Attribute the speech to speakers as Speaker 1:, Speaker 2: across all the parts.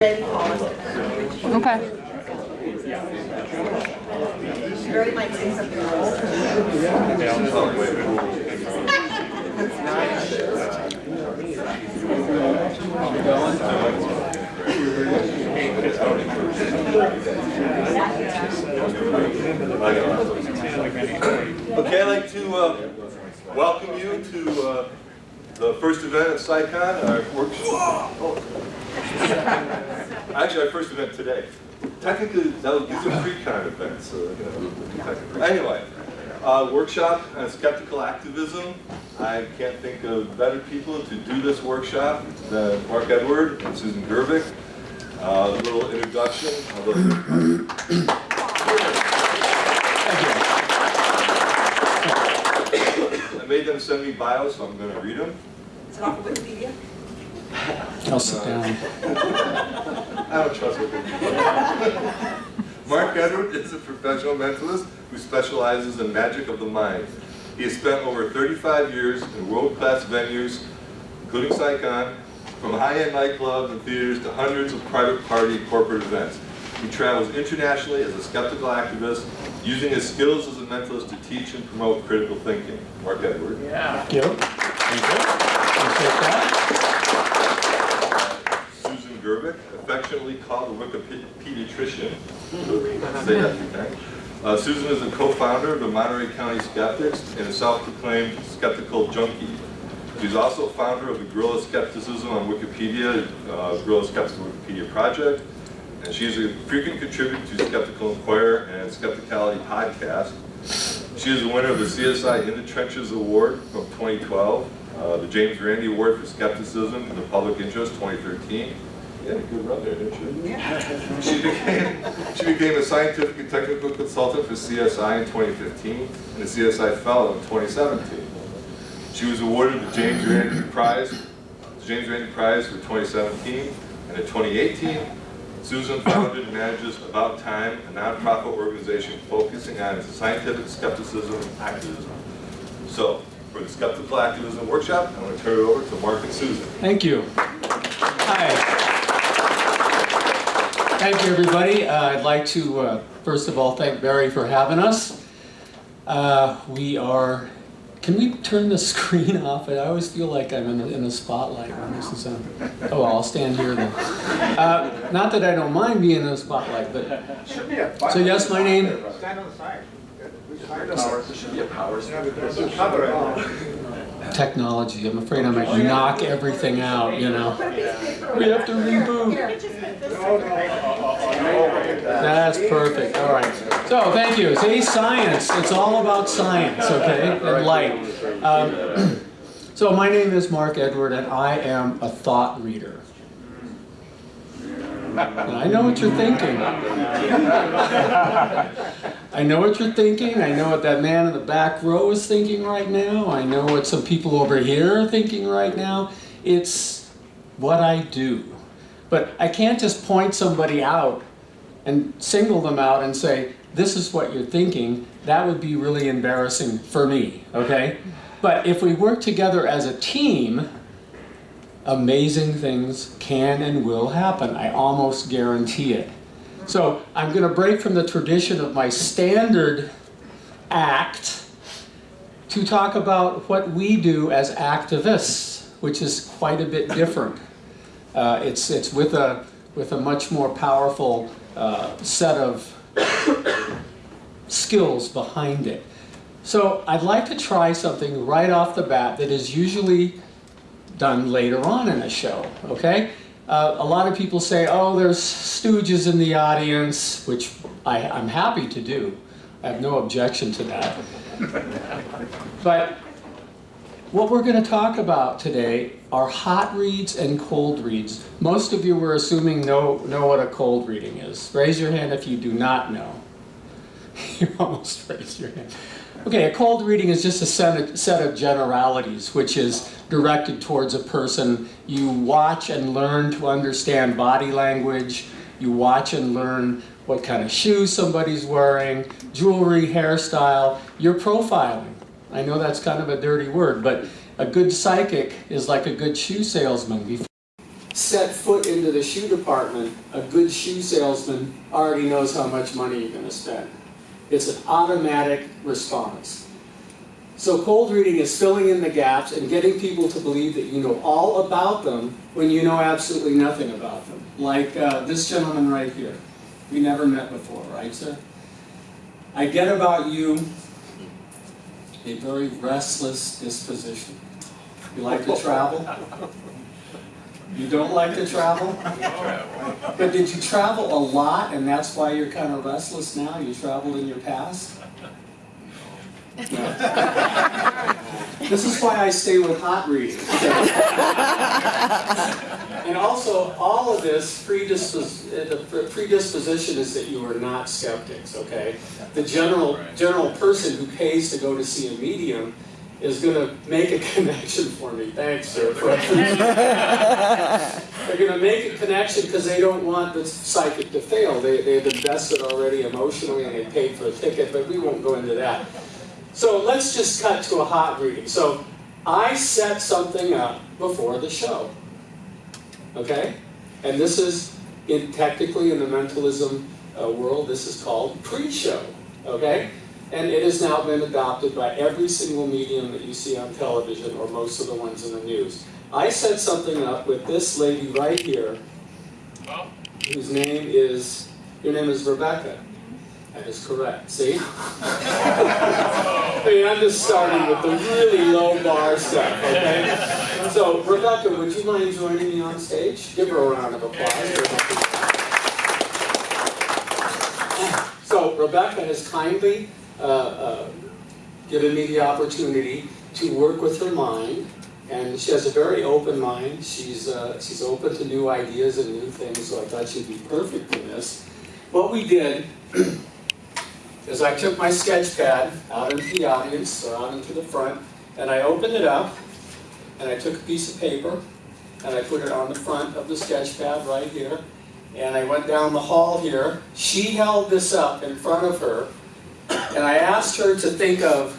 Speaker 1: Okay.
Speaker 2: Okay, I'd like to uh, welcome you to uh, the first event at CSICon, our workshop. Actually, our first event today. Technically, that was, these are pre-con events, so, you know, technically. Anyway, uh, workshop on skeptical activism. I can't think of better people to do this workshop than Mark Edward and Susan Gerbic. Uh, a little introduction. Although- I made them send me bios, so I'm going to read them.
Speaker 3: Is it off of Wikipedia?
Speaker 1: I'll sit down.
Speaker 2: I don't trust Wikipedia. Mark Edward is a professional mentalist who specializes in magic of the mind. He has spent over 35 years in world-class venues, including Saigon, from high-end nightclubs and theaters to hundreds of private party and corporate events. He travels internationally as a skeptical activist, using his skills as a mentalist to teach and promote critical thinking. Mark Edward. Yeah.
Speaker 1: Thank you. Thank you. Appreciate that.
Speaker 2: Susan Gerbic, affectionately called the Wikipediatrician. Say that few times. Uh, Susan is a co-founder of the Monterey County Skeptics and a self-proclaimed skeptical junkie. She's also founder of the Guerrilla Skepticism on Wikipedia, uh, Guerrilla Skepticism Wikipedia project, and she's a frequent contributor to Skeptical Inquirer and Skepticality podcast. She is the winner of the CSI In the Trenches Award from 2012, uh, the James Randi Award for Skepticism in the Public Interest 2013. You had a good run there, didn't you? She became, she became a scientific and technical consultant for CSI in 2015 and a CSI Fellow in 2017. She was awarded the James Randi Prize, the James Randi Prize for 2017, and in 2018, Susan founded and manages About Time, a nonprofit organization focusing on scientific skepticism and activism. So, for the Skeptical Activism Workshop, I'm going to turn it over to Mark and Susan.
Speaker 1: Thank you. Hi. Thank you, everybody. Uh, I'd like to, uh, first of all, thank Barry for having us. Uh, we are, can we turn the screen off? I always feel like I'm in the, in the spotlight when this is on. Oh, well, I'll stand here then. Uh, not that I don't mind being in the spotlight, but,
Speaker 4: Should be a button.
Speaker 1: so yes, my name,
Speaker 4: Stand on the side.
Speaker 5: There Should be a power switch.
Speaker 4: Cover it.
Speaker 1: Technology. I'm afraid I might knock everything out, you know. We have to reboot. That's perfect, all right. So, thank you. See, science, it's all about science, okay, and light. Um, So, my name is Mark Edward, and I am a thought reader. I know what you're thinking. I know what you're thinking. I know what that man in the back row is thinking right now. I know what some people over here are thinking right now. It's what I do. But I can't just point somebody out and single them out and say, this is what you're thinking. That would be really embarrassing for me, okay? But if we work together as a team, amazing things can and will happen. I almost guarantee it. So I'm going to break from the tradition of my standard act to talk about what we do as activists, which is quite a bit different. Uh, it's, it's with, a, with a much more powerful uh, set of skills behind it. So I'd like to try something right off the bat that is usually done later on in a show, okay? Uh, a lot of people say, oh, there's stooges in the audience, which I, I'm happy to do. I have no objection to that. but what we're going to talk about today are hot reads and cold reads. Most of you were assuming know, know what a cold reading is. Raise your hand if you do not know. you almost raised your hand. Okay, a cold reading is just a set of, set of generalities, which is directed towards a person. You watch and learn to understand body language. You watch and learn what kind of shoes somebody's wearing, jewelry, hairstyle. You're profiling. I know that's kind of a dirty word, but a good psychic is like a good shoe salesman. Before set foot into the shoe department, a good shoe salesman already knows how much money you're gonna spend. It's an automatic response. So cold reading is filling in the gaps and getting people to believe that you know all about them when you know absolutely nothing about them. Like uh, this gentleman right here. We never met before, right, sir? I get about you a very restless disposition. You like to travel? You don't like to travel? But did you travel a lot and that's why you're kind of restless now? You traveled in your past? This is why I stay with hot reading. And also, all of this predispos, the predisposition is that you are not skeptics, okay? The general, general person who pays to go to see a medium is gonna make a connection for me, thanks, sir. They're gonna make a connection because they don't want the psychic to fail. They, they've invested already emotionally and they paid for a ticket, but we won't go into that. So let's just cut to a hot reading. So I set something up before the show. Okay? And this is, in, technically in the mentalism uh, world, this is called pre-show. Okay? And it has now been adopted by every single medium that you see on television or most of the ones in the news. I set something up with this lady right here, whose name is, your name is Rebecca. That is correct, see? I mean, I'm just starting with the really low bar stuff, okay? So, Rebecca, would you mind joining me on stage? Give her a round of applause. So, Rebecca has kindly uh, uh, given me the opportunity to work with her mind, and she has a very open mind. She's, uh, she's open to new ideas and new things, so I thought she'd be perfect for this. What we did is I took my sketch pad out into the audience, or out into the front, and I opened it up, and I took a piece of paper, and I put it on the front of the sketch pad right here, and I went down the hall here. She held this up in front of her, and I asked her to think of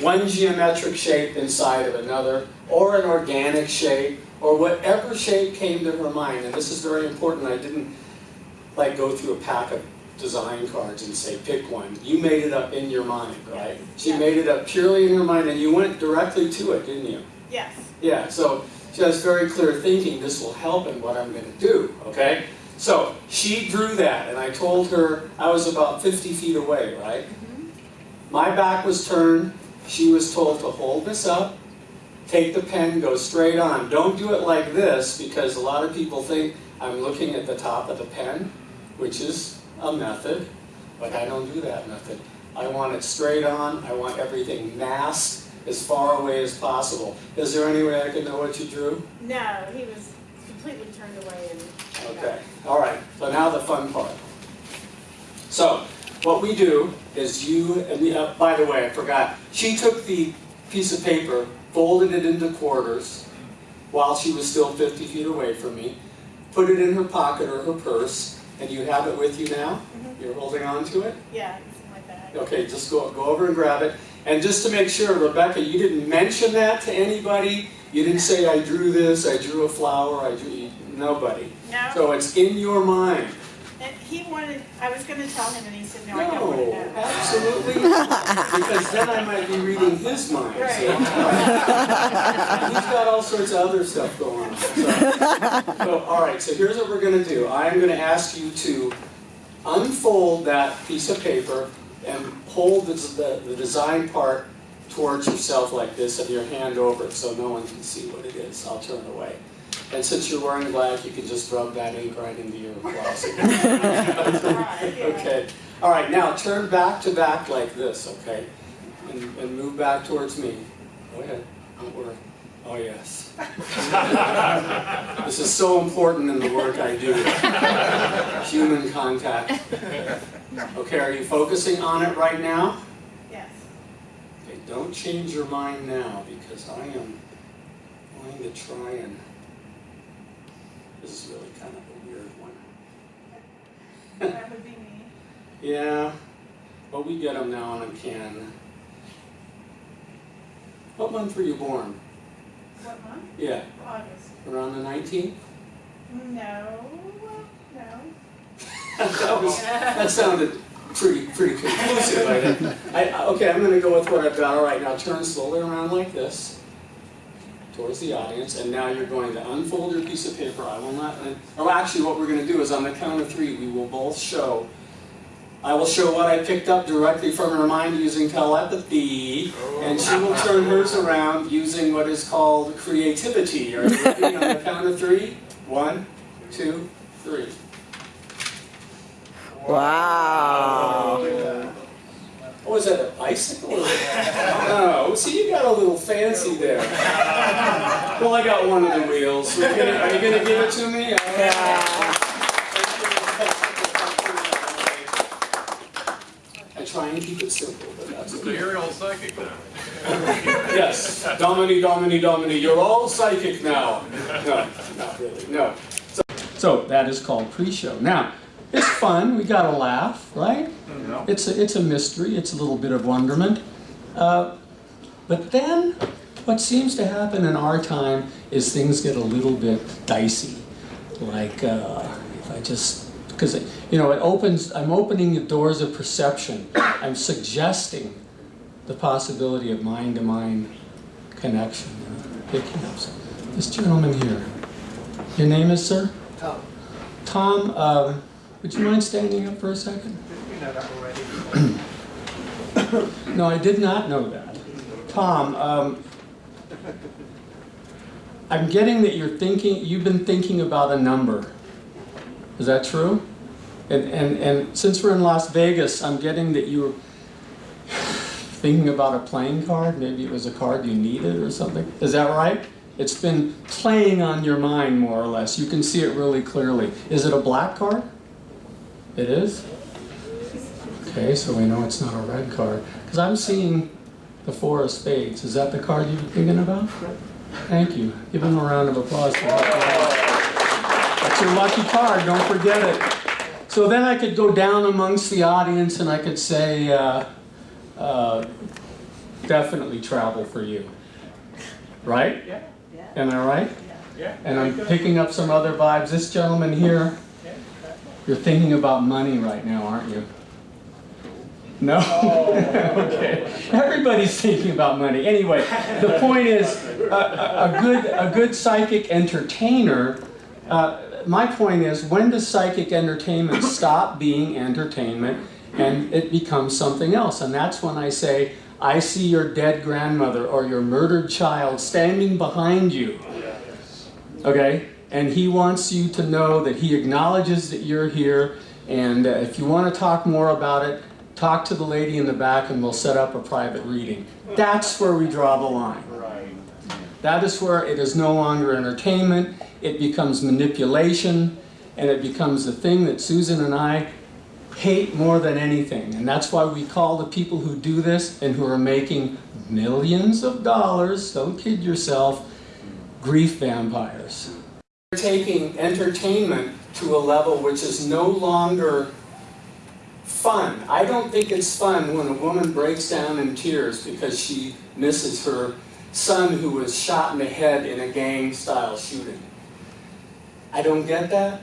Speaker 1: one geometric shape inside of another, or an organic shape, or whatever shape came to her mind. And this is very important. I didn't like go through a pack of design cards and say, pick one. You made it up in your mind, right? She
Speaker 3: Yeah.
Speaker 1: made it up purely in her mind, and you went directly to it, didn't you?
Speaker 3: Yes.
Speaker 1: Yeah, so she has very clear thinking, this will help in what I'm gonna do, okay? So, she drew that, and I told her I was about 50 feet away, right? Mm-hmm. My back was turned, she was told to hold this up, take the pen, go straight on. Don't do it like this, because a lot of people think I'm looking at the top of the pen, which is a method, but I don't do that method. I want it straight on, I want everything masked as far away as possible. Is there any way I can know what you drew?
Speaker 3: No, he was completely turned away and.
Speaker 1: Okay, all right, so now the fun part. So, what we do is you, and the- uh, by the way, I forgot, she took the piece of paper, folded it into quarters while she was still 50 feet away from me, put it in her pocket or her purse, and you have it with you now? Mm-hmm. You're holding on to it?
Speaker 3: Yeah, something like that.
Speaker 1: Okay, just go, go over and grab it. And just to make sure, Rebecca, you didn't mention that to anybody? You didn't say, I drew this, I drew a flower, I drew, nobody.
Speaker 3: No,
Speaker 1: So it's in your mind.
Speaker 3: And he wanted, I was gonna tell him and he said, no, I don't wanna
Speaker 1: No,
Speaker 3: know.
Speaker 1: absolutely not. Because then I might be reading his mind.
Speaker 3: Right.
Speaker 1: He's got all sorts of other stuff going on. So, so, all right, so here's what we're gonna do. I'm gonna ask you to unfold that piece of paper and hold the, the, the design part towards yourself like this and your hand over it so no one can see what it is. I'll turn away. And since you're wearing black, you can just rub that ink right into your closet. Okay, all right, now turn back to back like this, okay? And, and move back towards me. Oh, Go ahead, don't worry. Oh, yes. This is so important in the work I do. Human contact. Okay, are you focusing on it right now?
Speaker 3: Yes.
Speaker 1: Okay, don't change your mind now because I am going to try and, this is really kind of a weird one.
Speaker 3: That would be me.
Speaker 1: Yeah, but we get them now and again. What month were you born?
Speaker 3: What month?
Speaker 1: Yeah,
Speaker 3: August.
Speaker 1: around the 19th?
Speaker 3: No, no.
Speaker 1: that, was, that sounded pretty pretty conclusive. I, think. I, I- okay, I'm going to go with what I've got. All right, now turn slowly around like this towards the audience, and now you're going to unfold your piece of paper. I will not. And, or actually, what we're going to do is on the count of three, we will both show. I will show what I picked up directly from her mind using telepathy, and she will turn hers around using what is called creativity. Are you ready on the count of three? One, two, three.
Speaker 6: Wow.
Speaker 1: Oh, Oh, is that a bicycle? No, oh, see, you got a little fancy there. Well, I got one of the wheels. Are you gonna, are you gonna give it to me?
Speaker 6: Yeah.
Speaker 1: I try and keep it simple, but that's
Speaker 7: So you're all psychic now.
Speaker 1: Yes, Domini, Domini, Domini, you're all psychic now. No, not really, no. So, so that is called pre-show. Now, it's fun, we got to laugh, right? It's a, it's a mystery, it's a little bit of wonderment. Uh, but then, what seems to happen in our time is things get a little bit dicey. Like, uh, if I just, because, you know, it opens, I'm opening the doors of perception. I'm suggesting the possibility of mind-to-mind connection, uh, picking up. some- This gentleman here, your name is, sir?
Speaker 4: Tom,
Speaker 1: Tom, uh, would you mind standing up for a second?
Speaker 4: you know that already.
Speaker 1: No, I did not know that. Tom, um, I'm getting that you're thinking, you've been thinking about a number. Is that true? And, and, and since we're in Las Vegas, I'm getting that you were thinking about a playing card. Maybe it was a card you needed or something. Is that right? It's been playing on your mind more or less. You can see it really clearly. Is it a black card? It is? Okay, so we know it's not a red card. Because I'm seeing the four of spades. Is that the card you were thinking about? Thank you. Give him a round of applause. for that. That's your lucky card, don't forget it. So then I could go down amongst the audience and I could say, uh, uh, definitely travel for you. Right?
Speaker 4: Yeah. yeah.
Speaker 1: Am I right?
Speaker 4: Yeah.
Speaker 1: And I'm picking up some other vibes. This gentleman here, you're thinking about money right now, aren't you? No? okay. Everybody's thinking about money. Anyway, the point is, a, a, a good, a good psychic entertainer, uh, my point is, when does psychic entertainment stop being entertainment and it becomes something else? And that's when I say, I see your dead grandmother or your murdered child standing behind you. Okay? And he wants you to know that he acknowledges that you're here. And uh, if you want to talk more about it, talk to the lady in the back and we'll set up a private reading. That's where we draw the line. That is where it is no longer entertainment, it becomes manipulation, and it becomes the thing that Susan and I hate more than anything. And that's why we call the people who do this and who are making millions of dollars, don't kid yourself, grief vampires. Taking entertainment to a level which is no longer fun. I don't think it's fun when a woman breaks down in tears because she misses her son who was shot in the head in a gang-style shooting. I don't get that.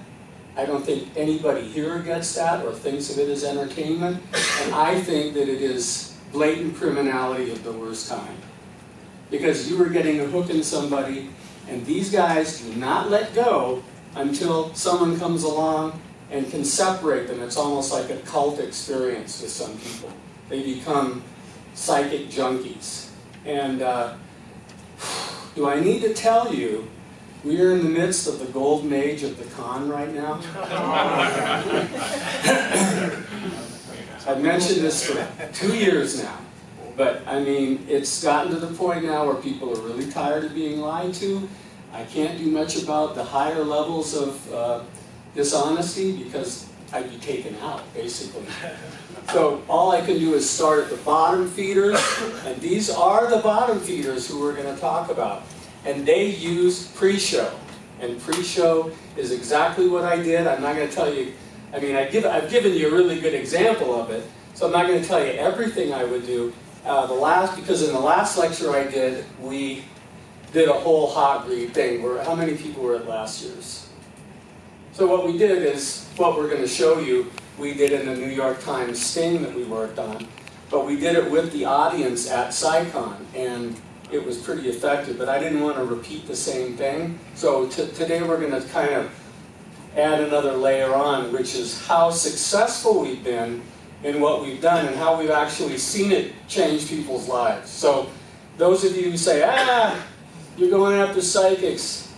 Speaker 1: I don't think anybody here gets that or thinks of it as entertainment. And I think that it is blatant criminality of the worst kind. Because you are getting a hook in somebody, and these guys do not let go until someone comes along and can separate them. It's almost like a cult experience with some people. They become psychic junkies. And uh, do I need to tell you, we are in the midst of the golden age of the con right now? I've mentioned this for two years now. But I mean, it's gotten to the point now where people are really tired of being lied to. I can't do much about the higher levels of uh, dishonesty because I'd be taken out, basically. So all I can do is start at the bottom feeders, and these are the bottom feeders who we're going to talk about. And they use pre-show. And pre-show is exactly what I did. I'm not going to tell you, I mean, I give, I've given you a really good example of it, so I'm not going to tell you everything I would do. Uh, the last, because in the last lecture I did, we did a whole hot read thing. Where, how many people were at last year's? So what we did is, what we're gonna show you, we did in the New York Times sting that we worked on, but we did it with the audience at CSICon, and it was pretty effective, but I didn't wanna repeat the same thing. So today we're gonna kind of add another layer on, which is how successful we've been in what we've done and how we've actually seen it change people's lives. So those of you who say, ah, you're going after psychics,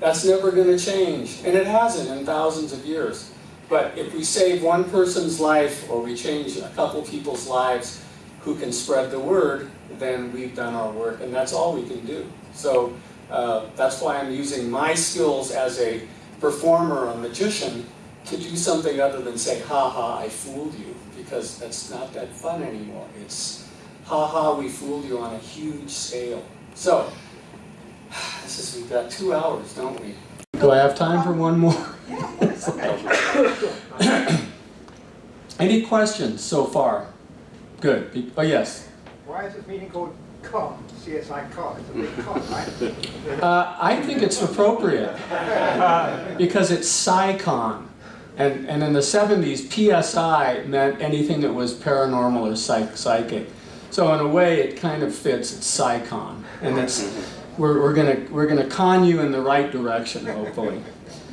Speaker 1: that's never going to change. And it hasn't in thousands of years. But if we save one person's life or we change a couple people's lives who can spread the word, then we've done our work. And that's all we can do. So uh, that's why I'm using my skills as a performer, a magician, to do something other than say, ha ha, I fooled you. Because that's not that fun anymore. It's, ha ha, we fooled you on a huge scale. So, this is, we've got two hours, don't we? Do I have time for one more? Any questions so far? Good. Oh, yes.
Speaker 4: Why is this meeting called CON, CSI CON? It's a big con, right?
Speaker 1: Uh, I think it's appropriate because it's PsyCon. And, and in the 70s, PSI meant anything that was paranormal or psych, psychic. So in a way, it kind of fits. It's PsyCon. And it's, we're, we're gonna, we're gonna con you in the right direction, hopefully.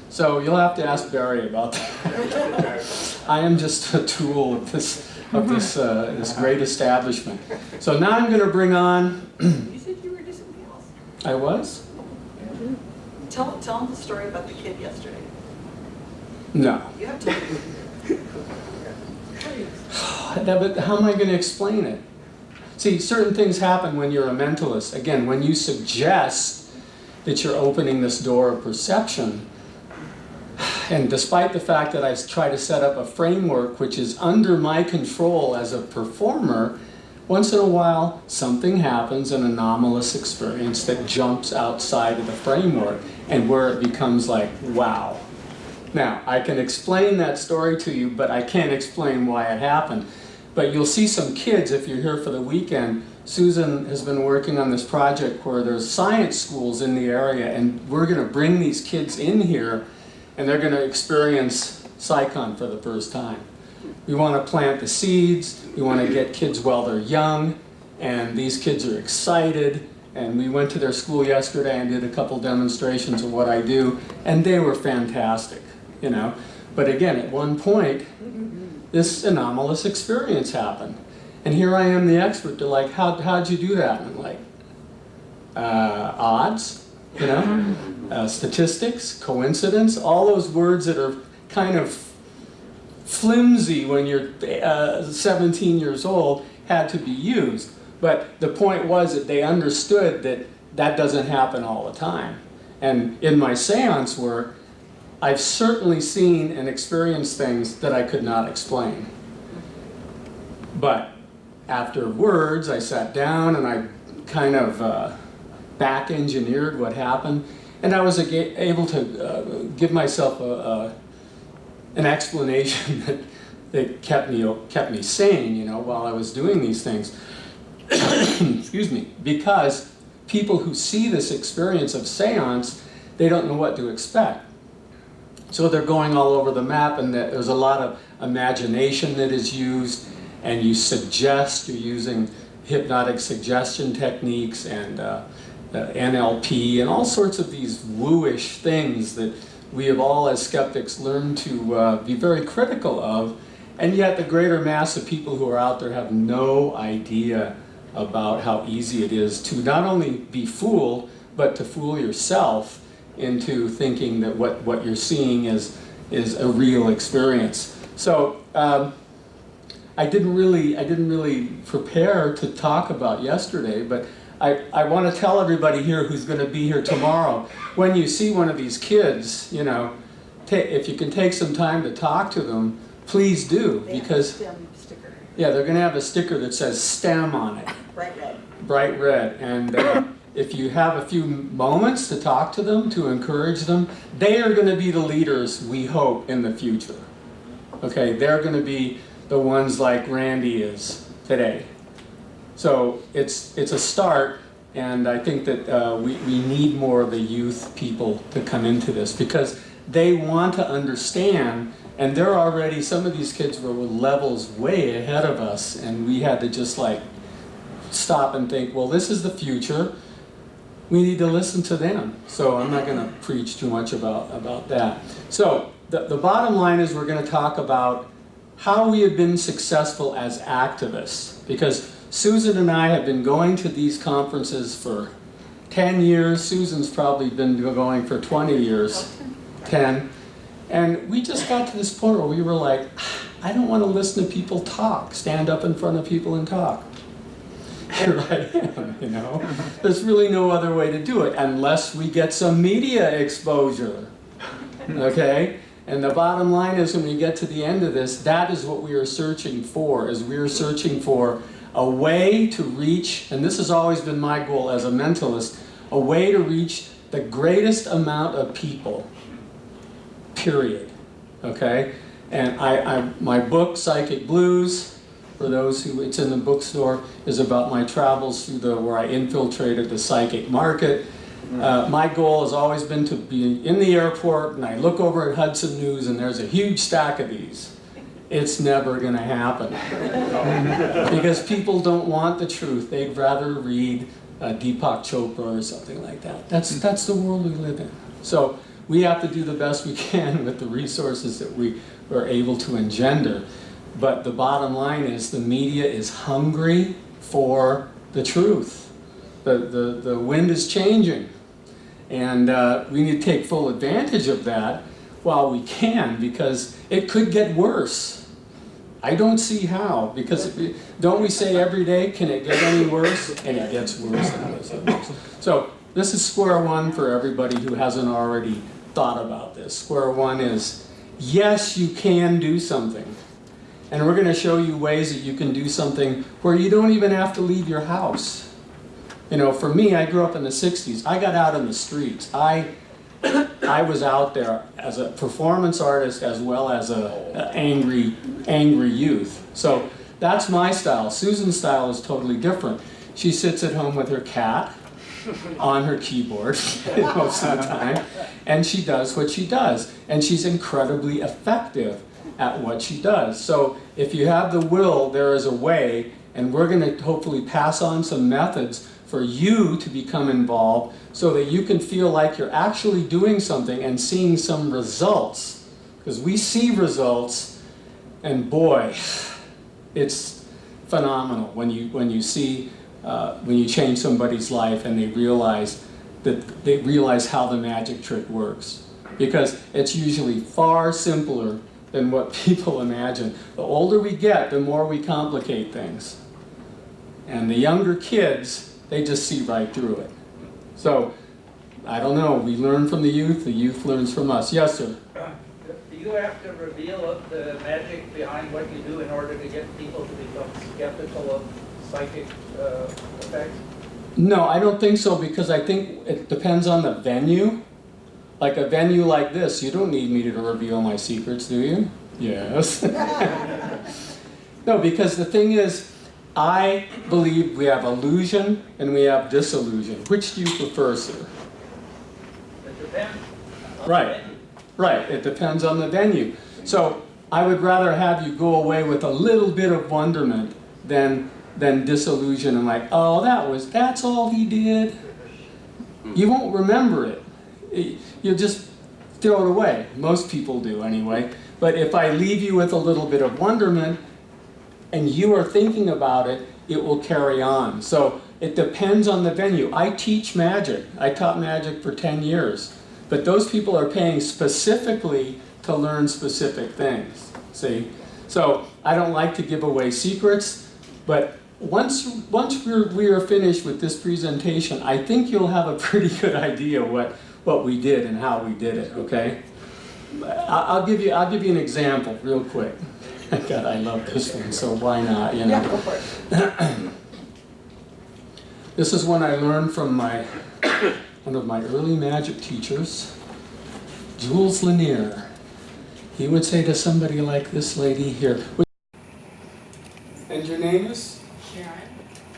Speaker 1: So you'll have to ask Barry about that. I am just a tool of this, of this, uh, this great establishment. So now I'm gonna bring on,
Speaker 7: You said you were doing something else.
Speaker 1: I was?
Speaker 7: Tell, tell them the story about the kid yesterday.
Speaker 1: No.
Speaker 7: You have to.
Speaker 1: That- But how am I going to explain it? See, certain things happen when you're a mentalist. Again, when you suggest that you're opening this door of perception, and despite the fact that I try to set up a framework which is under my control as a performer, once in a while something happens, an anomalous experience that jumps outside of the framework, and where it becomes like, wow. Now, I can explain that story to you, but I can't explain why it happened. But you'll see some kids if you're here for the weekend. Susan has been working on this project where there's science schools in the area, and we're going to bring these kids in here, and they're going to experience CSICon for the first time. We want to plant the seeds, we want to get kids while they're young, and these kids are excited. And we went to their school yesterday and did a couple demonstrations of what I do, and they were fantastic, you know. But again, at one point, this anomalous experience happened. And here I am, the expert, they're like, How, how'd you do that? And I'm like, uh, odds, you know, uh, statistics, coincidence, all those words that are kind of flimsy when you're uh, 17 years old had to be used. But the point was that they understood that that doesn't happen all the time. And in my seance work, I've certainly seen and experienced things that I could not explain. But after words, I sat down and I kind of uh, back engineered what happened. And I was able to uh, give myself a, a, an explanation that, that kept, me, kept me sane, you know, while I was doing these things. Excuse me. Because people who see this experience of seance, they don't know what to expect. So they're going all over the map, and there's a lot of imagination that is used, and you suggest, you're using hypnotic suggestion techniques and uh, uh, NLP and all sorts of these wooish things that we have all as skeptics learned to uh, be very critical of, and yet the greater mass of people who are out there have no idea about how easy it is to not only be fooled, but to fool yourself into thinking that what, what you're seeing is, is a real experience. So um, I didn't really I didn't really prepare to talk about yesterday, but I, I want to tell everybody here who's going to be here tomorrow, when you see one of these kids, you know, if you can take some time to talk to them, please do,
Speaker 7: They
Speaker 1: because yeah, they're going to have a sticker that says STEM on it
Speaker 7: bright red.
Speaker 1: bright red. And uh, if you have a few moments to talk to them, to encourage them, they are going to be the leaders, we hope, in the future. Okay, they're going to be the ones like Randi is today. So it's, it's a start, and I think that uh, we, we need more of the youth people to come into this because they want to understand, and they're already, some of these kids were levels way ahead of us, and we had to just like stop and think, well, this is the future. We need to listen to them. So I'm not going to preach too much about, about that. So the, the bottom line is we're going to talk about how we have been successful as activists. Because Susan and I have been going to these conferences for 10 years. Susan's probably been going for 20 years. 10. And we just got to this point where we were like, ah, I don't want to listen to people talk, stand up in front of people and talk. Here I am, you know? There's really no other way to do it unless we get some media exposure. Okay? And the bottom line is when we get to the end of this, that is what we are searching for, is we are searching for a way to reach, and this has always been my goal as a mentalist, a way to reach the greatest amount of people, period. Okay? And I, I, my book, Psychic Blues, for those who, it's in the bookstore, is about my travels through the, where I infiltrated the psychic market. Uh, my goal has always been to be in the airport and I look over at Hudson News and there's a huge stack of these. It's never going to happen. because people don't want the truth. They'd rather read uh, Deepak Chopra or something like that. That's, that's the world we live in. So we have to do the best we can with the resources that we are able to engender. But the bottom line is the media is hungry for the truth. The, the, the wind is changing. And uh, we need to take full advantage of that while we can because it could get worse. I don't see how, because it- don't we say every day, can it get any worse? And it gets worse and worse and worse. So this is square one for everybody who hasn't already thought about this. Square one is, yes, you can do something. And we're going to show you ways that you can do something where you don't even have to leave your house. You know, for me, I grew up in the 60s. I got out in the streets. I, I was out there as a performance artist as well as a, a angry, angry youth. So that's my style. Susan's style is totally different. She sits at home with her cat on her keyboard most of the time, and she does what she does. And she's incredibly effective at what she does. So if you have the will, there is a way, and we're going to hopefully pass on some methods for you to become involved so that you can feel like you're actually doing something and seeing some results. Because we see results, and boy, it's phenomenal when you, when you see, uh, when you change somebody's life and they realize that they realize how the magic trick works. Because it's usually far simpler than what people imagine. The older we get, the more we complicate things. And the younger kids, they just see right through it. So, I don't know, we learn from the youth, the youth learns from us. Yes, sir?
Speaker 8: Do you have to reveal the magic behind what you do in order to get people to become skeptical of psychic uh, effects?
Speaker 1: No, I don't think so because I think it depends on the venue. Like a venue like this, you don't need me to reveal my secrets, do you? Yes. no, because the thing is, I believe we have illusion and we have disillusion. Which do you prefer, sir?
Speaker 8: It depends.
Speaker 1: Right. Right, it depends on the venue. So I would rather have you go away with a little bit of wonderment than than disillusion and like, oh, that was that's all he did. You won't remember it. You'll just throw it away. Most people do anyway. But if I leave you with a little bit of wonderment and you are thinking about it, it will carry on. So it depends on the venue. I teach magic. I taught magic for 10 years. But those people are paying specifically to learn specific things. See? So I don't like to give away secrets, but once, once we're, we are finished with this presentation, I think you'll have a pretty good idea what, what we did and how we did it, okay? I- I'll give you, I'll give you an example real quick. God, I love this one, so why not, you know?
Speaker 7: Yeah, go for it.
Speaker 1: This is one I learned from my, one of my early magic teachers, Jules Lenier. He would say to somebody like this lady here, and your name is?
Speaker 3: Sharon.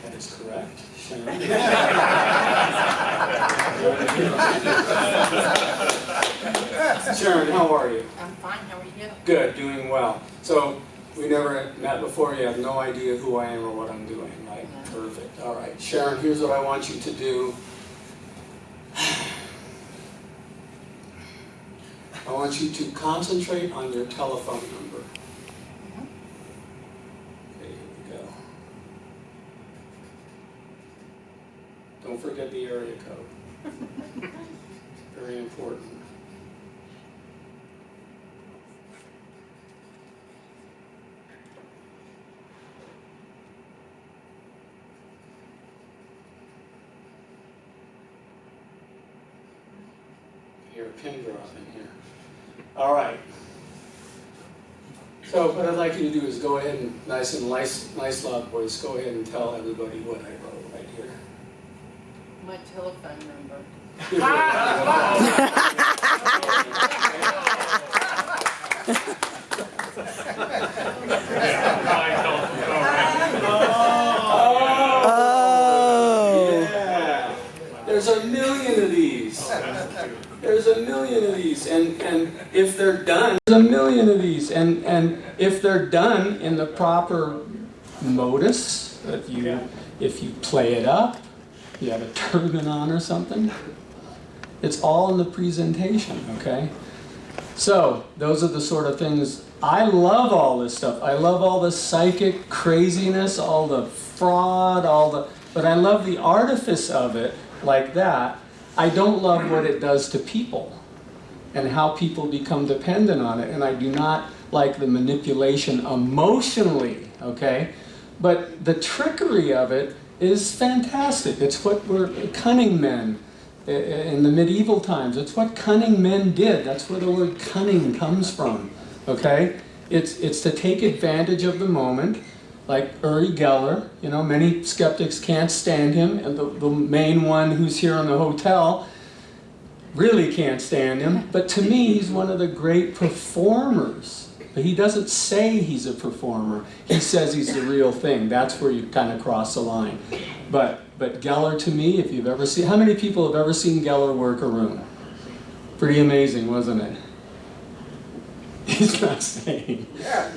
Speaker 1: That is correct. Sharon. Sharon, how are you?
Speaker 6: I'm fine, how are you?
Speaker 1: Good, doing well. So, we never met before, you have no idea who I am or what I'm doing, right? Perfect, all right. Sharon, here's what I want you to do. I want you to concentrate on your telephone number. Mm-hmm. Okay, here we go. Don't forget the area code. Very important. Hear a pin drop in here. All right. So what I'd like you to do is go ahead and, nice and nice, nice loud voice, go ahead and tell everybody what I wrote right here.
Speaker 6: My telephone number. Oh.
Speaker 1: Yeah. There's a million of these. There's a million of these, and, and if they're done, there's a million of these, and, and if they're done in the proper modus, if you, if you play it up, you have a turban on or something, it's all in the presentation, okay? So, those are the sort of things, I love all this stuff. I love all the psychic craziness, all the fraud, all the, but I love the artifice of it like that. I don't love what it does to people and how people become dependent on it. And I do not like the manipulation emotionally, okay? But the trickery of it is fantastic. It's what we're cunning men in the medieval times. It's what cunning men did. That's where the word cunning comes from, okay? It's, it's to take advantage of the moment, like Uri Geller. You know, many skeptics can't stand him, and the, the main one who's here in the hotel really can't stand him. But to me, he's one of the great performers. But he doesn't say he's a performer. He says he's the real thing. That's where you kind of cross the line. But but Geller to me, if you've ever seen, how many people have ever seen Geller work a room? Pretty amazing, wasn't it? He's not saying.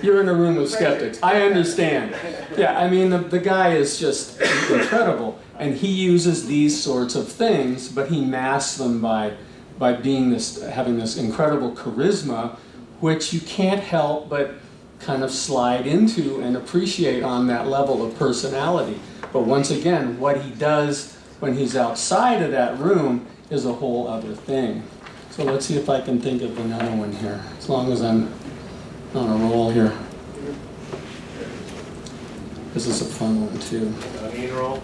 Speaker 1: You're in a room of skeptics. I understand. Yeah, I mean, the, the guy is just incredible. And he uses these sorts of things, but he masks them by, by being this, having this incredible charisma, which you can't help but kind of slide into and appreciate on that level of personality. But once again, what he does when he's outside of that room is a whole other thing. So let's see if I can think of another one here, as long as I'm on a roll here. This is a fun one too.
Speaker 5: An onion roll,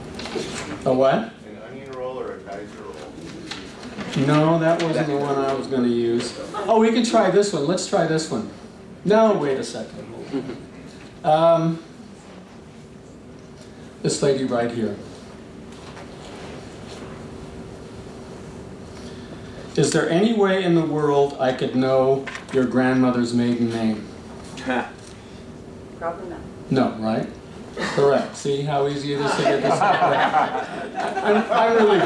Speaker 1: A what?
Speaker 5: an onion roll or a kaiser roll?
Speaker 1: No, that wasn't the one I was gonna use. Oh, we can try this one, let's try this one. No, wait a second. Um, This lady right here. Is there any way in the world I could know your grandmother's maiden name?
Speaker 7: Probably not.
Speaker 1: No, right? Correct. See how easy it is to get this? I'm, I'm really,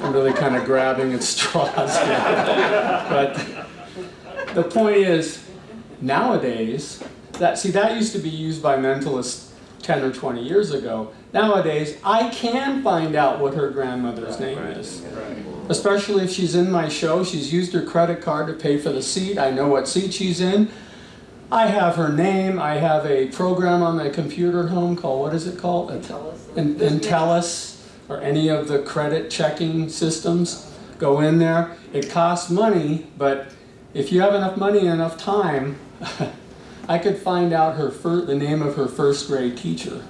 Speaker 1: I'm really kind of grabbing at straws here. But the point is, nowadays, that, see, that used to be used by mentalists 10 or 20 years ago. Nowadays, I can find out what her grandmother's name is. Especially if she's in my show, she's used her credit card to pay for the seat, I know what seat she's in. I have her name, I have a program on my computer at home called, what is it called? In- Intelius, or any of the credit checking systems. Go in there, it costs money, but if you have enough money and enough time, I could find out her the name of her first grade teacher.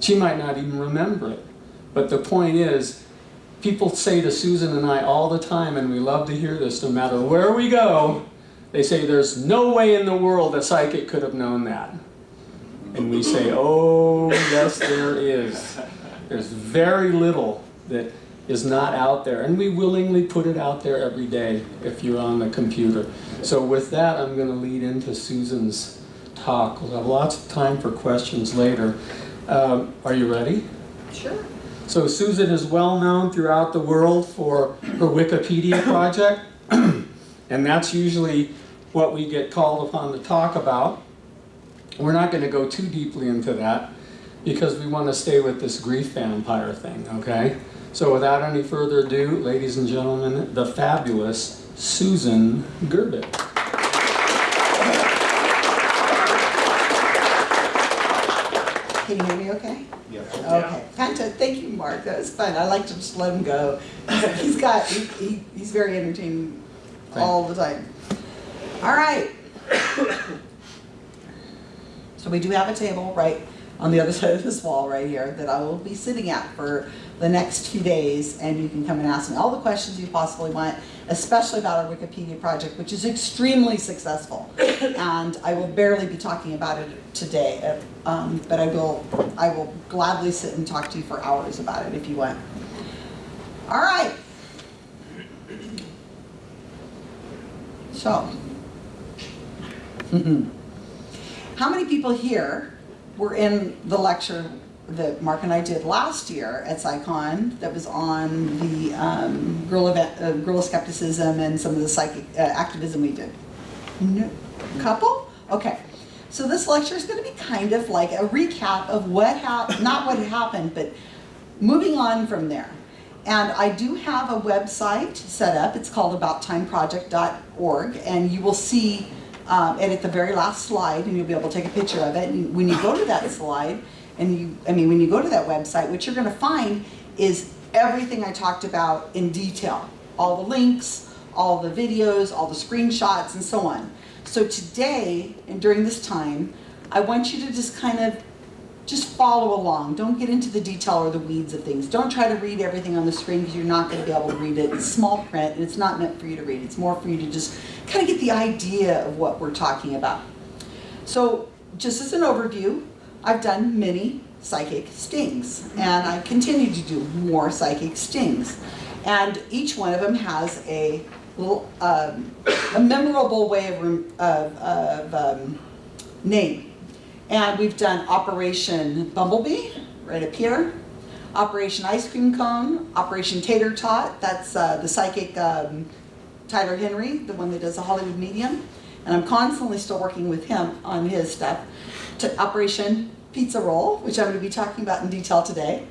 Speaker 1: She might not even remember it. But the point is, people say to Susan and I all the time, and we love to hear this no matter where we go, they say there's no way in the world a psychic could have known that. And we say, oh, yes, there is. There's very little that is not out there. And we willingly put it out there every day if you're on the computer. So with that, I'm going to lead into Susan's talk. We'll have lots of time for questions later. Um, are you ready?
Speaker 7: Sure.
Speaker 1: So Susan is well known throughout the world for her Wikipedia project. And that's usually what we get called upon to talk about. We're not going to go too deeply into that because we want to stay with this grief vampire thing, okay? So without any further ado, ladies and gentlemen, the fabulous Susan Gerbic.
Speaker 9: Can you hear me okay?
Speaker 5: Yes.
Speaker 9: Okay, fantastic, thank you, Mark, that was fun, I like to just let him go. He's got, he, he- he's very entertaining all the time. All right. So we do have a table right on the other side of this wall right here that I will be sitting at for the next few days, and you can come and ask me all the questions you possibly want, especially about our Wikipedia project, which is extremely successful. And I will barely be talking about it today, um, but I will, I will gladly sit and talk to you for hours about it if you want. All right. So. How many people here were in the lecture that Mark and I did last year at CSICon that was on the um, guerrilla, ve- uh, guerrilla skepticism and some of the psychic uh, activism we did? No. Couple? Okay. So this lecture is going to be kind of like a recap of what happened, not what happened, but moving on from there. And I do have a website set up. It's called abouttimeproject.org, and you will see um, it at the very last slide, and you'll be able to take a picture of it. And when you go to that slide, and you, I mean, when you go to that website, what you're going to find is everything I talked about in detail. All the links, all the videos, all the screenshots, and so on. So today, and during this time, I want you to just kind of just follow along. Don't get into the detail or the weeds of things. Don't try to read everything on the screen because you're not going to be able to read it. It's small print and it's not meant for you to read. It's more for you to just kind of get the idea of what we're talking about. So just as an overview, I've done many psychic stings and I continue to do more psychic stings. And each one of them has a little, um, a memorable way of, of, of um, name. And we've done Operation Bumblebee, right up here. Operation Ice Cream Cone, Operation Tater Tot, that's uh, the psychic um, Tyler Henry, the one that does the Hollywood Medium. And I'm constantly still working with him on his stuff. To Operation Pizza Roll, which I'm going to be talking about in detail today.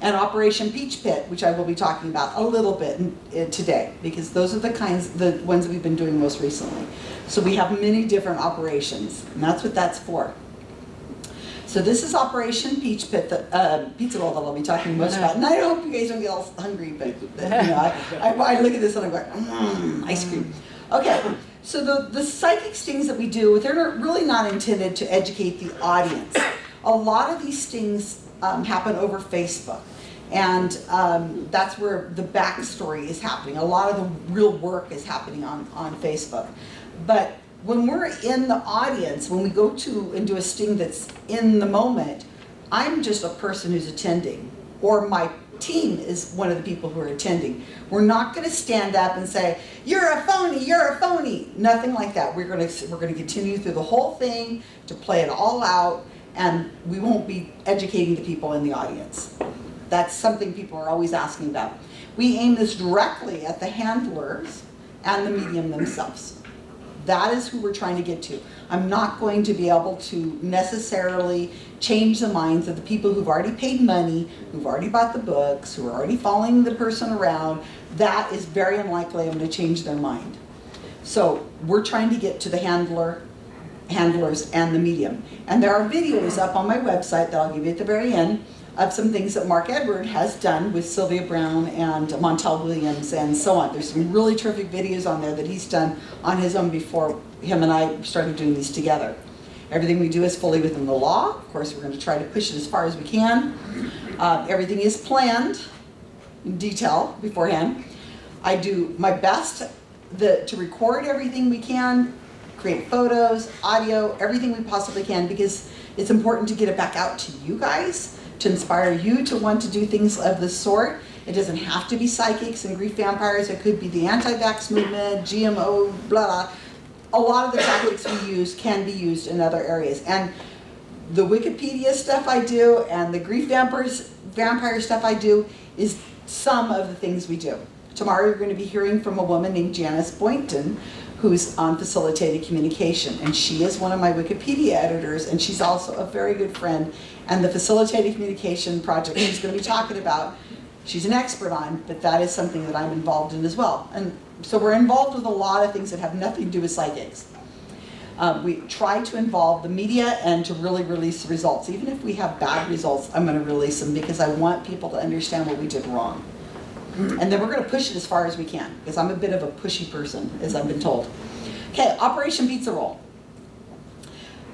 Speaker 9: And Operation Peach Pit, which I will be talking about a little bit in, in today, because those are the kinds, the ones that we've been doing most recently. So we have many different operations, and that's what that's for. So this is Operation Peach Pit, the, uh, pizza roll that I'll be talking most about. And I hope you guys don't get all hungry, but you know, I, I, I look at this and I'm going, mmm, ice cream. Okay, so the, the psychic stings that we do, they're really not intended to educate the audience. A lot of these stings um, happen over Facebook. And um, that's where the backstory is happening. A lot of the real work is happening on, on Facebook. But when we're in the audience, when we go to and do a sting that's in the moment, I'm just a person who's attending, or my team is one of the people who are attending. We're not going to stand up and say, "You're a phony, you're a phony." Nothing like that. We're going to we're going to continue through the whole thing to play it all out, and we won't be educating the people in the audience. That's something people are always asking about. We aim this directly at the handlers and the medium themselves. That is who we're trying to get to. I'm not going to be able to necessarily change the minds of the people who've already paid money, who've already bought the books, who are already following the person around. That is very unlikely I'm going to change their mind. So we're trying to get to the handler, handlers and the medium. And there are videos up on my website that I'll give you at the very end of some things that Mark Edward has done with Sylvia Browne and Montel Williams and so on. There's some really terrific videos on there that he's done on his own before him and I started doing these together. Everything we do is fully within the law. Of course, we're going to try to push it as far as we can. Uh, everything is planned in detail beforehand. I do my best the, to record everything we can, create photos, audio, everything we possibly can because it's important to get it back out to you guys to inspire you to want to do things of this sort. It doesn't have to be psychics and grief vampires. It could be the anti-vax movement, GMO, blah, blah. A lot of the tactics we use can be used in other areas. And the Wikipedia stuff I do and the grief vampires, vampire stuff I do is some of the things we do Tomorrow you're going to be hearing from a woman named Janyce Boynton who's on facilitated communication. And she is one of my Wikipedia editors and she's also a very good friend. And the facilitated communication project she's going to be talking about, she's an expert on, but that is something that I'm involved in as well. And so we're involved with a lot of things that have nothing to do with psychics. Um, we try to involve the media and to really release the results. Even if we have bad results, I'm going to release them because I want people to understand what we did wrong. And then we're going to push it as far as we can because I'm a bit of a pushy person, as I've been told. Okay, Operation Pizza Roll.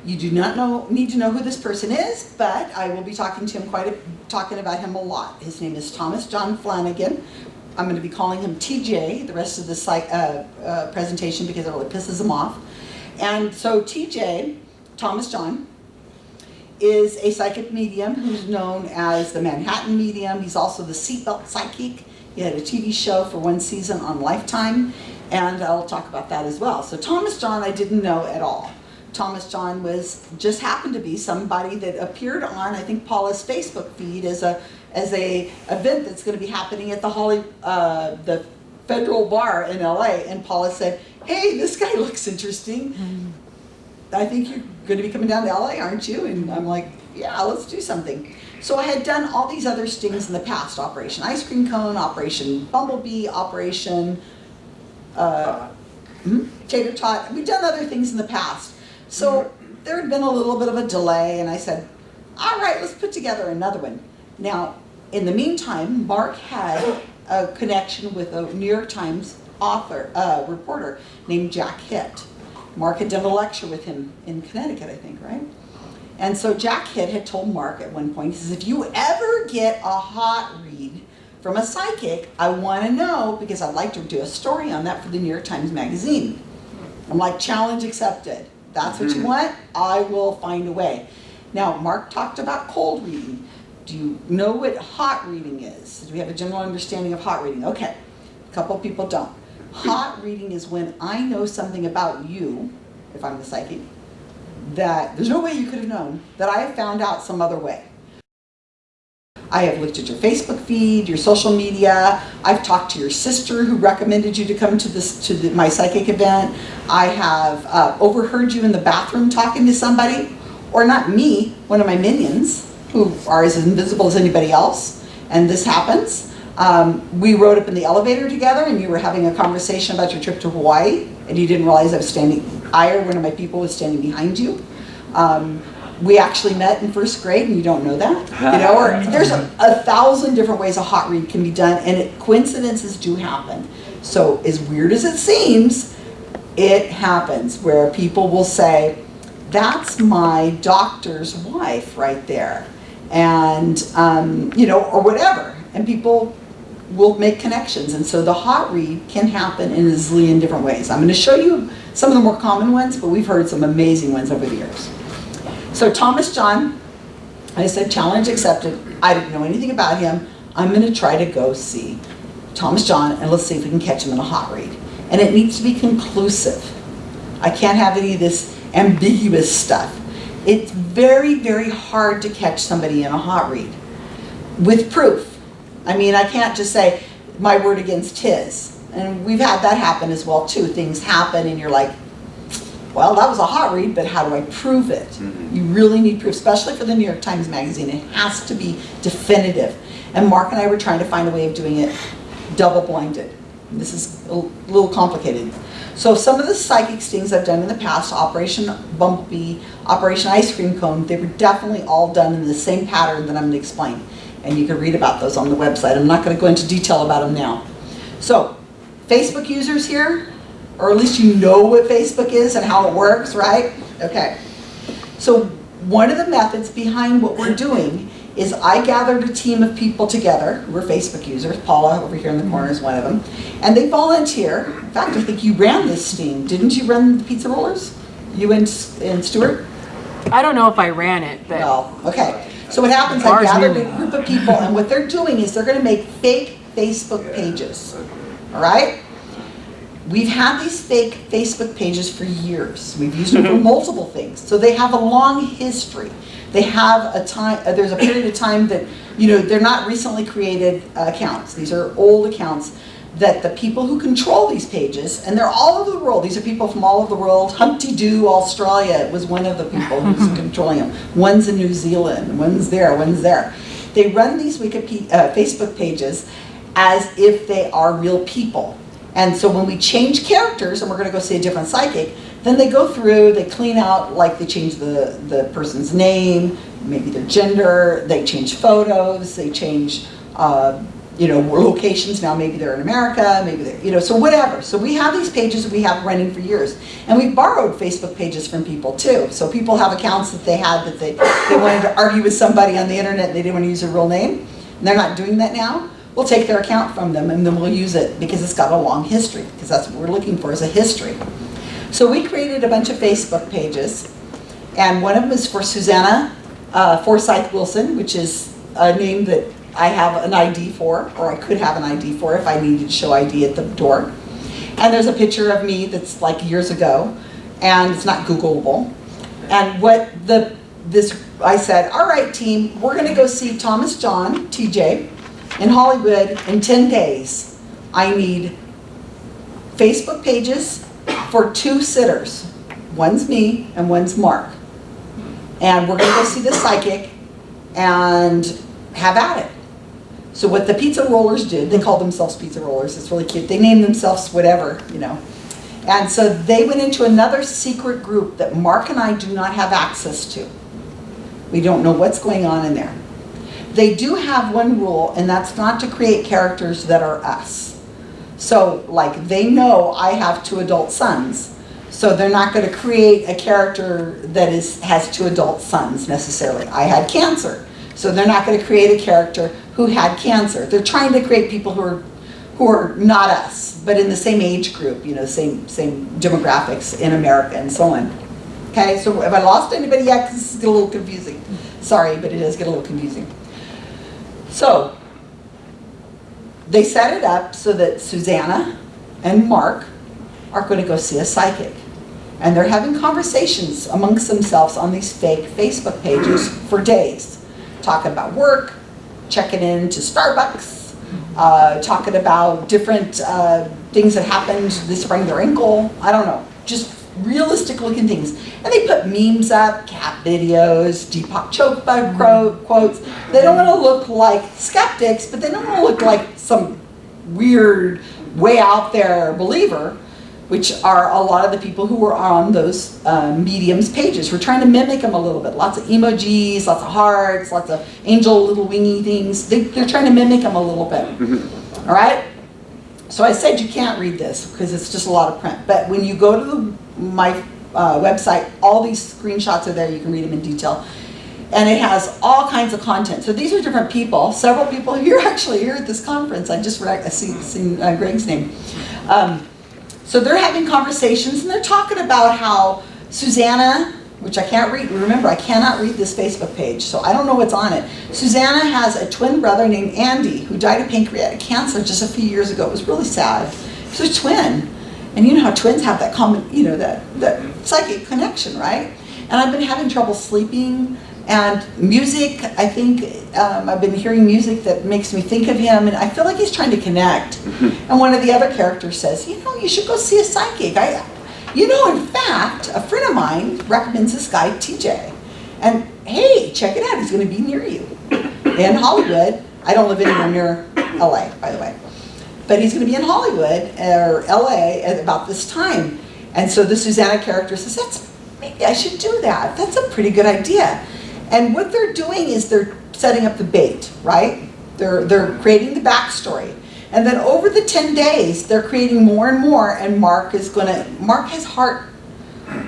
Speaker 9: You do not know, need to know who this person is, but I will be talking to him quite a, talking about him a lot. His name is Thomas John Flanagan. I'm going to be calling him TJ the rest of the uh, uh, presentation because it really pisses him off. And so TJ, Thomas John, is a psychic medium who's known as the Manhattan Medium. He's also the Seatbelt Psychic. He had a TV show for one season on Lifetime, and I'll talk about that as well. So Thomas John I didn't know at all. Thomas John was, just happened to be somebody that appeared on, I think, Paula's Facebook feed as a, as a event that's gonna be happening at the Holly, uh, the Federal Bar in LA, and Paula said, hey, this guy looks interesting. I think you're going to be coming down to LA, aren't you? And I'm like, yeah, let's do something. So I had done all these other stings in the past, Operation Ice Cream Cone, Operation Bumblebee, Operation uh, hmm, Tater Tot. We've done other things in the past. So there had been a little bit of a delay and I said, all right, let's put together another one. Now, in the meantime, Mark had a connection with a New York Times author, uh, reporter named Jack Hitt. Mark had done a lecture with him in Connecticut, I think, right? And so Jack Hitt had told Mark at one point, he says, if you ever get a hot read from a psychic, I want to know because I'd like to do a story on that for the New York Times Magazine. I'm like, challenge accepted. That's what you mm-hmm. want? I will find a way. Now, Mark talked about cold reading. Do you know what hot reading is? Do we have a general understanding of hot reading? Okay, a couple people don't. Hot reading is when I know something about you, if I'm the psychic, that there's no way you could have known, that I have found out some other way. I have looked at your Facebook feed, your social media. I've talked to your sister who recommended you to come to this to the, my psychic event. I have uh, overheard you in the bathroom talking to somebody, or not me, one of my minions, who are as invisible as anybody else. And this happens. Um, we rode up in the elevator together, and you were having a conversation about your trip to Hawaii, and you didn't realize I was standing. I or one of my people was standing behind you. Um, we actually met in first grade and you don't know that you know or there's a, a thousand different ways a hot read can be done and it, coincidences do happen so as weird as it seems it happens where people will say that's my doctor's wife right there and um, you know or whatever and people will make connections and so the hot read can happen in a zillion different ways i'm going to show you some of the more common ones but we've heard some amazing ones over the years so Thomas John, I said, challenge accepted. I didn't know anything about him. I'm going to try to go see Thomas John and let's see if we can catch him in a hot read. And it needs to be conclusive. I can't have any of this ambiguous stuff. It's very, very hard to catch somebody in a hot read with proof. I mean, I can't just say my word against his. And we've had that happen as well too. Things happen and you're like, well, that was a hot read, but how do I prove it? Mm -hmm. You really need proof, especially for the New York Times Magazine. It has to be definitive. And Mark and I were trying to find a way of doing it double-blinded. This is a little complicated. So some of the psychic stings I've done in the past, Operation Bumpy, Operation Ice Cream Cone, they were definitely all done in the same pattern that I'm going to explain. And you can read about those on the website. I'm not going to go into detail about them now. So, Facebook users here, or at least you know what Facebook is and how it works, right? Okay. So one of the methods behind what we're doing is I gathered a team of people together who are Facebook users. Paula over here in the corner is one of them. And they volunteer. In fact, I think you ran this steam. Didn't you run the pizza rollers? You and, and Stuart?
Speaker 10: I don't know if I ran it, but...
Speaker 9: Well, okay. So what happens, I gathered a group of people and what they're doing is they're going to make fake Facebook pages. All right? We've had these fake Facebook pages for years. We've used them for multiple things. So they have a long history. They have a time, uh, there's a period of time that, you know, they're not recently created uh, accounts. These are old accounts. That the people who control these pages, and they're all over the world, these are people from all over the world, Humpty Doo, Australia was one of the people who's controlling them. One's in New Zealand, one's there, one's there. They run these Wikipedia, uh, Facebook pages as if they are real people. And so when we change characters, and we're gonna go see a different psychic, then they go through, they clean out, like they change the, the person's name, maybe their gender, they change photos, they change, uh, you know, locations, now maybe they're in America, maybe they're, you know, so whatever. So we have these pages that we have running for years. And we borrowed Facebook pages from people too. So people have accounts that they had that they, they wanted to argue with somebody on the internet, they didn't want to use their real name. And they're not doing that now. We'll take their account from them and then we'll use it because it's got a long history, because that's what we're looking for is a history. So we created a bunch of Facebook pages, and one of them is for Susanna uh, Forsyth Wilson, which is a name that I have an ID for, or I could have an ID for if I needed to show ID at the door. And there's a picture of me that's like years ago, and it's not Googleable. And what the this I said, all right, team, we're going to go see Thomas John, TJ, in Hollywood in 10 days. I need Facebook pages for two sitters. One's me and one's Mark. And we're gonna go see the psychic and have at it. So what the pizza rollers did, they called themselves pizza rollers, it's really cute. They named themselves whatever, you know. And so they went into another secret group that Mark and I do not have access to. We don't know what's going on in there. They do have one rule, and that's not to create characters that are us. So, like, they know I have two adult sons. So they're not going to create a character that is has two adult sons necessarily. I had cancer. So they're not going to create a character who had cancer. They're trying to create people who are who are not us, but in the same age group, you know, same same demographics in America and so on. Okay, so have I lost anybody yet? 'Cause this is a little confusing. Sorry, but it does get a little confusing. So, they set it up so that Susanna and Mark are going to go see a psychic. And they're having conversations amongst themselves on these fake Facebook pages for days. Talking about work, checking in to Starbucks, uh, talking about different uh, things that happened, they sprained their ankle, I don't know, just realistic looking things. And they put memes up, cat videos, Deepak Chopra quote, quotes. They don't want to look like skeptics, but they don't want to look like some weird, way out there believer, which are a lot of the people who were on those uh, mediums pages. We're trying to mimic them a little bit. Lots of emojis, lots of hearts, lots of angel little wingy things. They, they're trying to mimic them a little bit. All right? So I said you can't read this because it's just a lot of print. But when you go to the, my uh, website, all these screenshots are there. You can read them in detail. And it has all kinds of content. So these are different people. Several people here actually here at this conference. I just read, I see, seen uh, Greg's name. Um, so they're having conversations and they're talking about how Susanna, which I can't read, remember I cannot read this Facebook page, so I don't know what's on it. Susanna has a twin brother named Andy who died of pancreatic cancer just a few years ago. It was really sad. He was a twin. And you know how twins have that common, you know, that, that psychic connection, right? And I've been having trouble sleeping and music, I think, um, I've been hearing music that makes me think of him, and I feel like he's trying to connect. And one of the other characters says, you know, you should go see a psychic. I, you know, in fact, a friend of mine recommends this guy, TJ. And hey, check it out, he's going to be near you in Hollywood. I don't live anywhere near LA, by the way. But he's going to be in Hollywood or LA at about this time. And so the Susanna character says, that's, maybe I should do that. That's a pretty good idea. And what they're doing is they're setting up the bait, right? They're, they're creating the backstory. And then over the 10 days, they're creating more and more, and Mark is gonna, Mark has heart,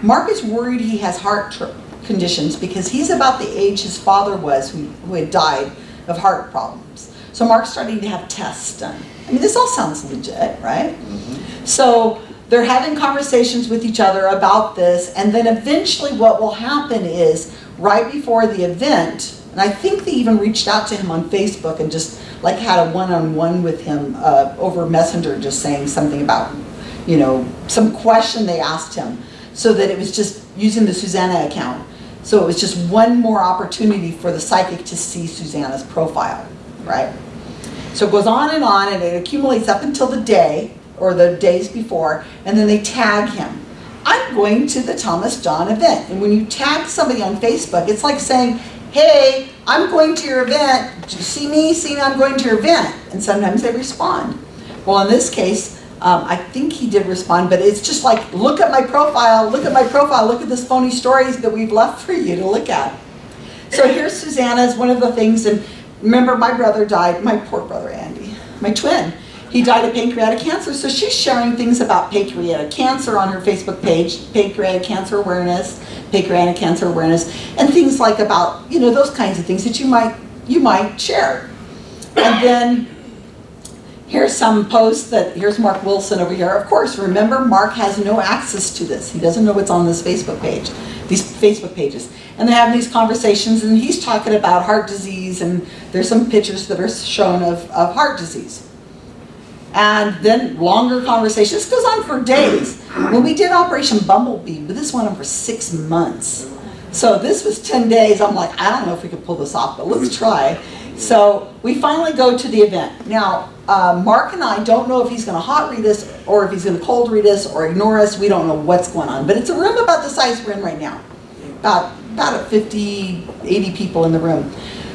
Speaker 9: Mark is worried he has heart conditions because he's about the age his father was who, who had died of heart problems. So Mark's starting to have tests done. I mean, this all sounds legit, right? Mm-hmm. So they're having conversations with each other about this, and then eventually what will happen is right before the event, and I think they even reached out to him on Facebook and just like had a one-on-one with him uh, over Messenger, just saying something about, you know, some question they asked him, so that it was just using the Susanna account. So it was just one more opportunity for the psychic to see Susanna's profile, right? So it goes on and on and it accumulates up until the day or the days before and then they tag him. I'm going to the Thomas John event. And when you tag somebody on Facebook, it's like saying, hey, I'm going to your event. Do you see me? See me? I'm going to your event. And sometimes they respond. Well, in this case, um, I think he did respond, but it's just like, look at my profile, look at my profile, look at this phony stories that we've left for you to look at. So here's Susanna's, one of the things, and remember my brother died, my poor brother Andy, my twin. He died of pancreatic cancer, so she's sharing things about pancreatic cancer on her Facebook page, pancreatic cancer awareness, pancreatic cancer awareness, and things like about, you know, those kinds of things that you might, you might share. And then Here's some posts that, here's Mark Wilson over here. Of course, remember, Mark has no access to this. He doesn't know what's on this Facebook page, these Facebook pages. And they're having these conversations and he's talking about heart disease and there's some pictures that are shown of, of heart disease. And then longer conversations, this goes on for days. When we did Operation Bumblebee, but this went on for six months. So this was 10 days. I'm like, I don't know if we could pull this off, but let's try. So we finally go to the event. Now, uh, Mark and I don't know if he's going to hot read us or if he's going to cold read us or ignore us. We don't know what's going on. But it's a room about the size we're in right now. About, about 50, 80 people in the room.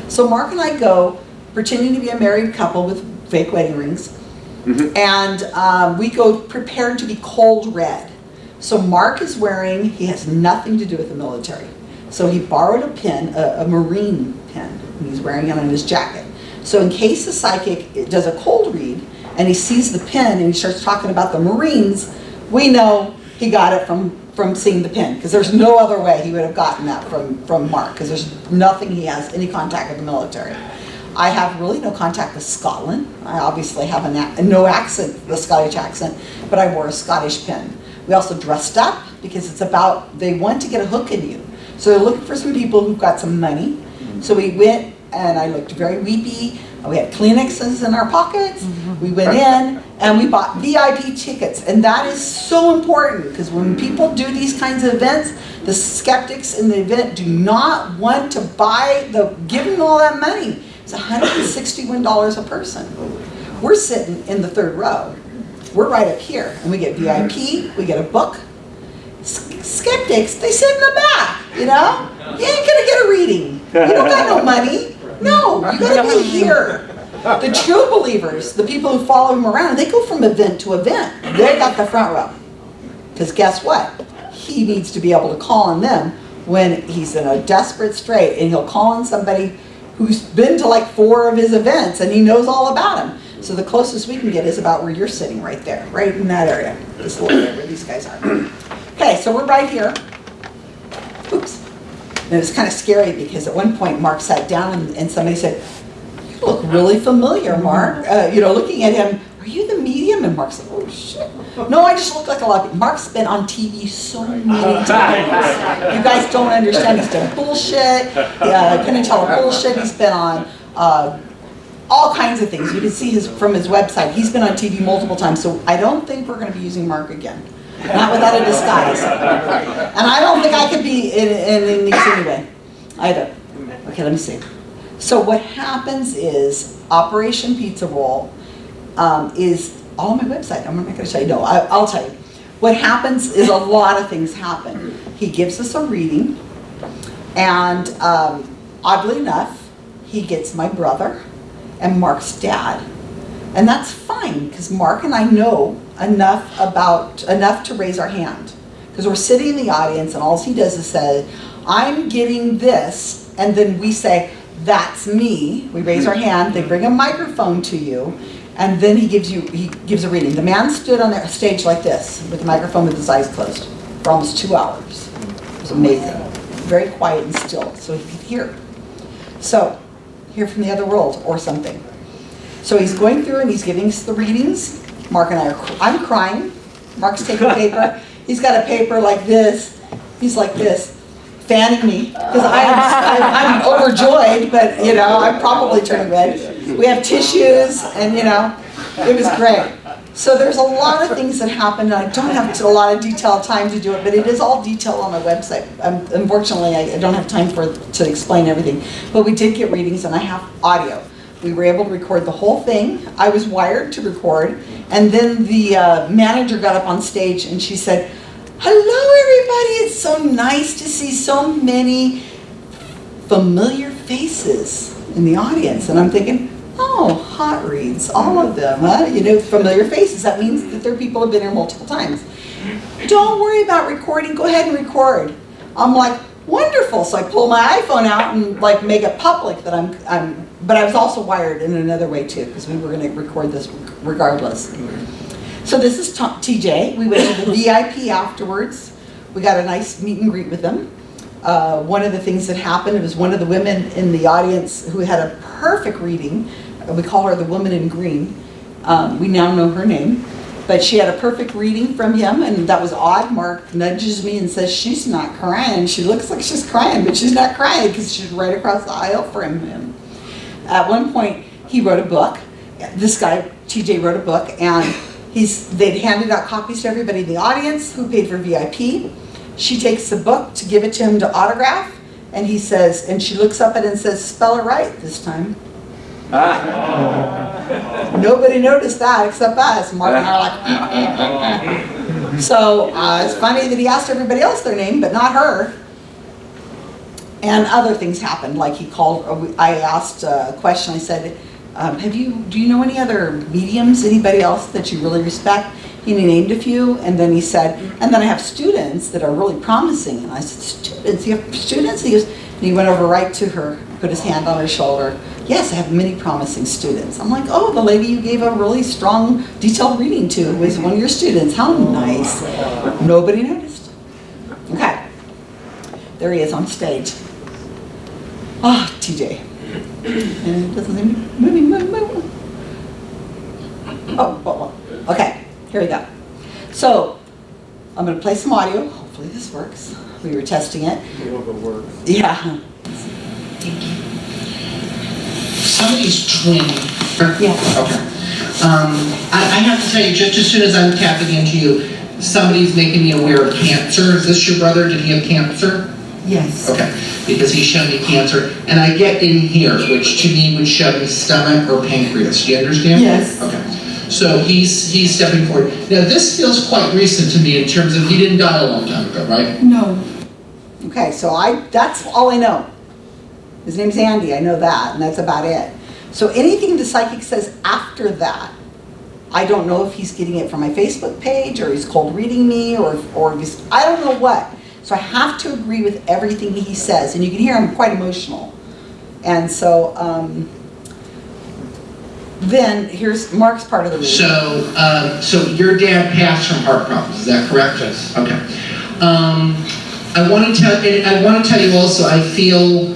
Speaker 9: So Mark and I go pretending to be a married couple with fake wedding rings. And um, we go prepared to be cold read. So Mark is wearing, he has nothing to do with the military. So he borrowed a pin, a, a Marine pin, and he's wearing it on his jacket. So in case the psychic does a cold read and he sees the pin and he starts talking about the Marines, we know he got it from, from seeing the pin because there's no other way he would have gotten that from, from Mark because there's nothing he has any contact with the military. I have really no contact with Scotland. I obviously have a no accent, the Scottish accent, but I wore a Scottish pin. We also dressed up because it's about, they want to get a hook in you. So they're looking for some people who've got some money. Mm-hmm. So we went and I looked very weepy. We had Kleenexes in our pockets. Mm-hmm. We went in and we bought VIP tickets. And that is so important because when mm-hmm. people do these kinds of events, the skeptics in the event do not want to buy the, give them all that money. It's $161 a person. We're sitting in the third row. We're right up here and we get VIP, we get a book. Skeptics, they sit in the back, you know? You ain't gonna get a reading. You don't got no money. No, you gotta be here. The true believers, the people who follow him around, they go from event to event. They got the front row. Because guess what? He needs to be able to call on them when he's in a desperate strait and he'll call on somebody who's been to like four of his events and he knows all about him. So the closest we can get is about where you're sitting right there, right in that area, this little area where these guys are. Okay, so we're right here. Oops. And it was kind of scary because at one point Mark sat down and, and somebody said, you look really familiar, Mark. Uh, you know, looking at him, are you the medium? And Mark's like, oh shit. No, I just look like a lot of people. Mark's been on TV so many times. You guys don't understand. He's done bullshit. Yeah, Teller bullshit. He's been on uh, all kinds of things. You can see his from his website. He's been on TV multiple times. So I don't think we're going to be using Mark again. Not without a disguise. And I don't think I could be in, in, in these anyway, either. Okay, let me see. So what happens is Operation Pizza Roll um, is all on my website. I'm not going to tell you. No, I, I'll tell you. What happens is a lot of things happen. He gives us a reading, and um, oddly enough, he gets my brother and Mark's dad. And that's fine, because Mark and I know enough about, enough to raise our hand. Because we're sitting in the audience and all he does is say, I'm getting this, and then we say, that's me. We raise our hand, they bring a microphone to you, and then he gives you, he gives a reading. The man stood on the stage like this, with the microphone with his eyes closed, for almost two hours. It was amazing. Very quiet and still, so he could hear. So, hear from the other world, or something. So he's going through and he's giving us the readings. Mark and I are I'm crying. Mark's taking paper. He's got a paper like this. He's like this, fanning me, because I'm, I'm overjoyed, but, you know, I'm probably turning red. We have tissues, and, you know, it was great. So there's a lot of things that happen, and I don't have a lot of detailed time to do it, but it is all detailed on my website. Um, Unfortunately, I I don't have time for, to explain everything. But we did get readings, and I have audio. We were able to record the whole thing. I was wired to record. And then the uh, manager got up on stage and she said, Hello, everybody. It's so nice to see so many familiar faces in the audience. And I'm thinking, oh, hot reads, all of them, huh? You know, familiar faces. That means that there are people who have been here multiple times. Don't worry about recording. Go ahead and record. I'm like, wonderful. So I pull my iPhone out and like make it public that I'm, I'm but I was also wired in another way too because we were going to record this regardless. So this is TJ. We went to the VIP afterwards. We got a nice meet and greet with them. Uh, one of the things that happened, was one of the women in the audience who had a perfect reading. We call her the woman in green. Um, we now know her name. But she had a perfect reading from him, and that was odd. Mark nudges me and says, She's not crying. She looks like she's crying, but she's not crying because she's right across the aisle from him. At one point, he wrote a book. This guy, TJ, wrote a book, and he's they'd handed out copies to everybody in the audience who paid for VIP. She takes the book to give it to him to autograph, and he says, and she looks up at it and says, spell it right this time. Ah. Nobody noticed that except us. Mark and I are like, so uh, it's funny that he asked everybody else their name, but not her. And other things happened, like he called, uh, I asked a question, I said, um, have you, do you know any other mediums, anybody else that you really respect? And He named a few, and then he said, and then I have students that are really promising. And I said, students, you have students? He goes, and he went over right to her, put his hand on her shoulder. Yes, I have many promising students. I'm like, oh, the lady you gave a really strong, detailed reading to was one of your students. How nice. Nobody noticed. Okay. There he is on stage. Ah, TJ. And it doesn't seem to be moving, moving, moving. Oh, oh, oh. okay, here we go. So, I'm going to play some audio. Hopefully this works. We were testing it. Yeah. Thank you.
Speaker 11: Somebody's twin.
Speaker 9: Yeah.
Speaker 11: Okay. Um, I, I have to tell you, just as soon as I'm tapping into you, somebody's making me aware of cancer. Is this your brother? Did he have cancer?
Speaker 9: Yes.
Speaker 11: Okay, because he showed me cancer, and I get in here, which to me would show me stomach or pancreas. Do you understand?
Speaker 9: Yes.
Speaker 11: Okay. So he's he's stepping forward. Now this feels quite recent to me in terms of he didn't die a long time ago, right?
Speaker 9: No. Okay, so I, that's all I know. His name's Andy, I know that, and that's about it. So anything the psychic says after that, I don't know if he's getting it from my Facebook page, or he's cold reading me, or, or he's, I don't know what. So I have to agree with everything he says, and you can hear I'm quite emotional. And so, um, then here's Mark's part of the reading.
Speaker 11: So, um, so your dad passed from heart problems, is that correct?
Speaker 1: Yes.
Speaker 11: Okay. Um, I want to tell, I want to tell you also, I feel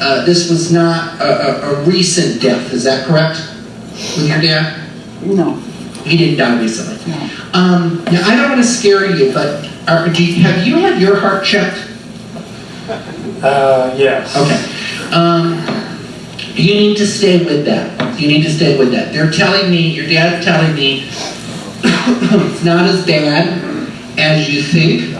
Speaker 11: uh, this was not a, a, a recent death, is that correct? With your dad?
Speaker 9: No,
Speaker 11: He didn't die recently.
Speaker 9: no.
Speaker 11: Um, now, I don't want to scare you, but have you had your heart checked?
Speaker 1: Uh, yes.
Speaker 11: Okay. Um, you need to stay with that. You need to stay with that. They're telling me, your dad's telling me, it's not as bad as you think,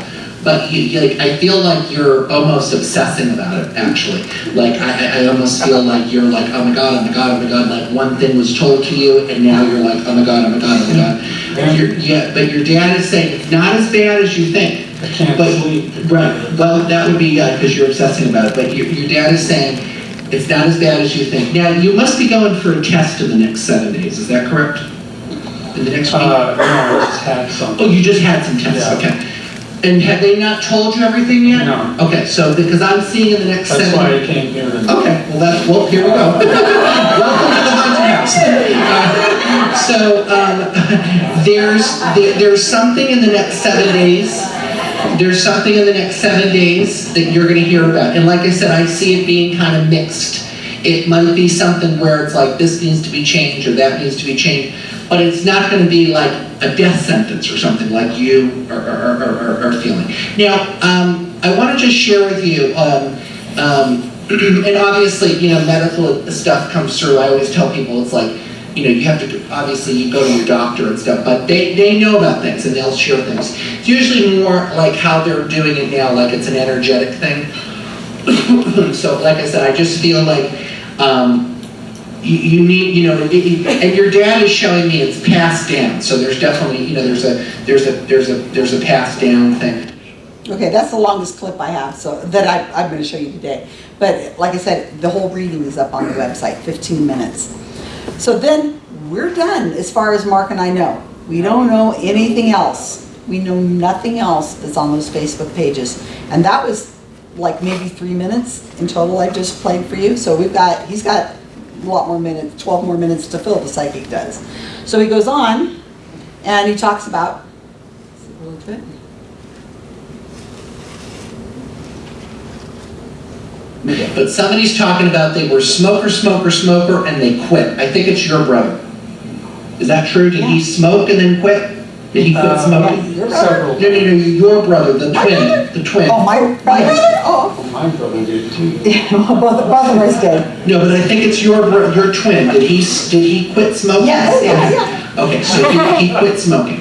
Speaker 11: but you, like, I feel like you're almost obsessing about it, actually. Like, I, I- almost feel like you're like, oh my god, oh my god, oh my god, like one thing was told to you, and now you're like, oh my god, oh my god, oh my god. You're, yeah, but your dad is saying, it's not as bad as you think.
Speaker 1: I can't
Speaker 11: But-
Speaker 1: sleep.
Speaker 11: Right, well, that would be because you're obsessing about it, but your, your dad is saying it's not as bad as you think. Now, you must be going for a test in the next seven days, is that correct? In the next week?
Speaker 1: Uh, no, I just had some.
Speaker 11: Oh, you just had some tests,
Speaker 1: Yeah.
Speaker 11: okay. And have they not told you everything yet?
Speaker 1: No.
Speaker 11: Okay, so, because I'm seeing in the next
Speaker 1: That's
Speaker 11: seven.
Speaker 1: why I came here tonight.
Speaker 11: Okay, well, that's, well, here we go. Welcome to the haunted house. Uh, So, um, there's, there- there's something in the next seven days, there's something in the next seven days that you're gonna hear about. And like I said, I see it being kind of mixed. It might be something where it's like, this needs to be changed, or that needs to be changed, but it's not gonna be like a death sentence or something like you are, are, are, are- feeling. Now, um, I wanna just share with you, um, um, and obviously, you know, medical stuff comes through. I always tell people it's like, you know, you have to, obviously, you go to your doctor and stuff, but they, they know about things and they'll share things. It's usually more like how they're doing it now, like it's an energetic thing. so, like I said, I just feel like, um, you, you need, you know, it- it- and your dad is showing me it's passed down, so there's definitely, you know, there's a, there's a, there's a, there's a passed down thing.
Speaker 9: Okay, that's the longest clip I have, so, that I, I'm gonna show you today. But like I said, the whole reading is up on the website, 15 minutes. So then, we're done as far as Mark and I know. We don't know anything else. We know nothing else that's on those Facebook pages. And that was like maybe three minutes in total I just played for you. So we've got, he's got a lot more minutes, 12 more minutes to fill, the psychic does. So he goes on, and he talks about, a little bit.
Speaker 11: But somebody's talking about they were smoker, smoker, smoker, and they quit. I think it's your brother. Is that true? Did he smoke and then quit? Did he quit
Speaker 1: Uh,
Speaker 11: smoking?
Speaker 9: Your brother?
Speaker 1: Several.
Speaker 11: No, no, no, your brother, the
Speaker 9: My
Speaker 11: twin, the twin.
Speaker 9: Oh, my, my brother? Oh.
Speaker 1: My brother did too.
Speaker 9: both, both of us did.
Speaker 11: No, but I think it's your bro- your twin. Did he s- did he quit smoking?
Speaker 9: Yes, yeah, yeah.
Speaker 11: Okay, so he, he quit smoking.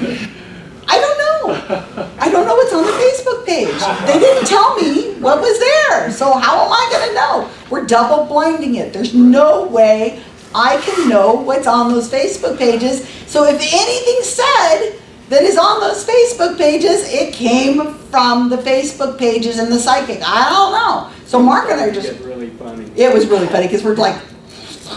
Speaker 9: I don't know. I don't know what's on the Facebook page. They didn't tell me what was there, so how am I gonna know? We're double blinding it. There's no way I can know what's on those Facebook pages. So if anything said that is on those Facebook pages, it came from the Facebook pages and the psychic. I don't know. So Mark and I are just
Speaker 1: Get really funny.
Speaker 9: it was really funny because we're like,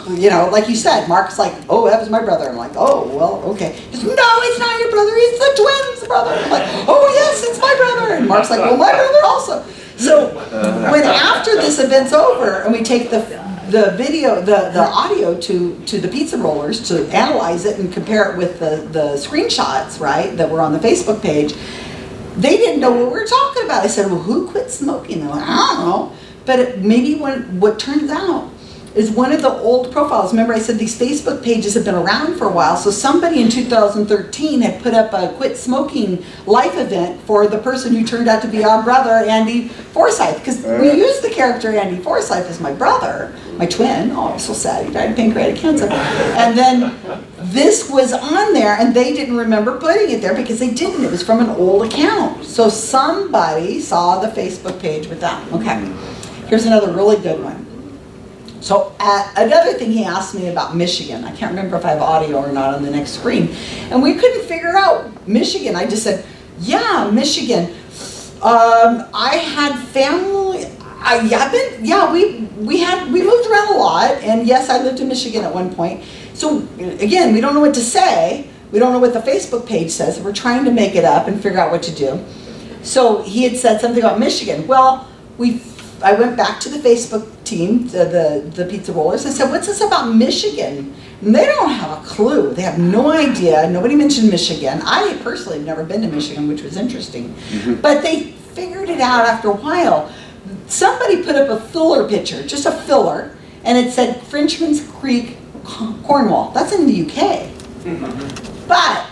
Speaker 9: you know, like you said, Mark's like, oh, that was my brother. I'm like, oh, well, okay. He goes, no, it's not your brother. It's the twins' brother. I'm like, oh, yes, it's my brother. And Mark's like, well, my brother also. So when after this event's over and we take the the video, the, the audio to, to the pizza rollers to analyze it and compare it with the, the screenshots, right, that were on the Facebook page, they didn't know what we were talking about. I said, well, who quit smoking? They're like, I don't know. But it, maybe when, what turns out is one of the old profiles. Remember I said these Facebook pages have been around for a while. So somebody in 2013 had put up a quit smoking life event for the person who turned out to be our brother, Andy Forsyth. Because we used the character Andy Forsyth as my brother, my twin. Oh, I'm so sad. He died of pancreatic cancer. And then this was on there and they didn't remember putting it there because they didn't. It was from an old account. So somebody saw the Facebook page with that. Okay. Here's another really good one. So uh, another thing he asked me about Michigan. I can't remember if I have audio or not on the next screen. And we couldn't figure out Michigan. I just said, yeah, Michigan. Um, I had family. I, yeah, I've been, yeah, we we had we moved around a lot, and yes, I lived in Michigan at one point. So again, we don't know what to say. We don't know what the Facebook page says. We're trying to make it up and figure out what to do. So he had said something about Michigan. Well, we, I went back to the Facebook team, the, the, the pizza rollers, and said, what's this about Michigan? And they don't have a clue. They have no idea. Nobody mentioned Michigan. I personally have never been to Michigan, which was interesting. Mm-hmm. But they figured it out after a while. Somebody put up a filler picture, just a filler, and it said Frenchman's Creek, Cornwall. That's in the UK. Mm-hmm. But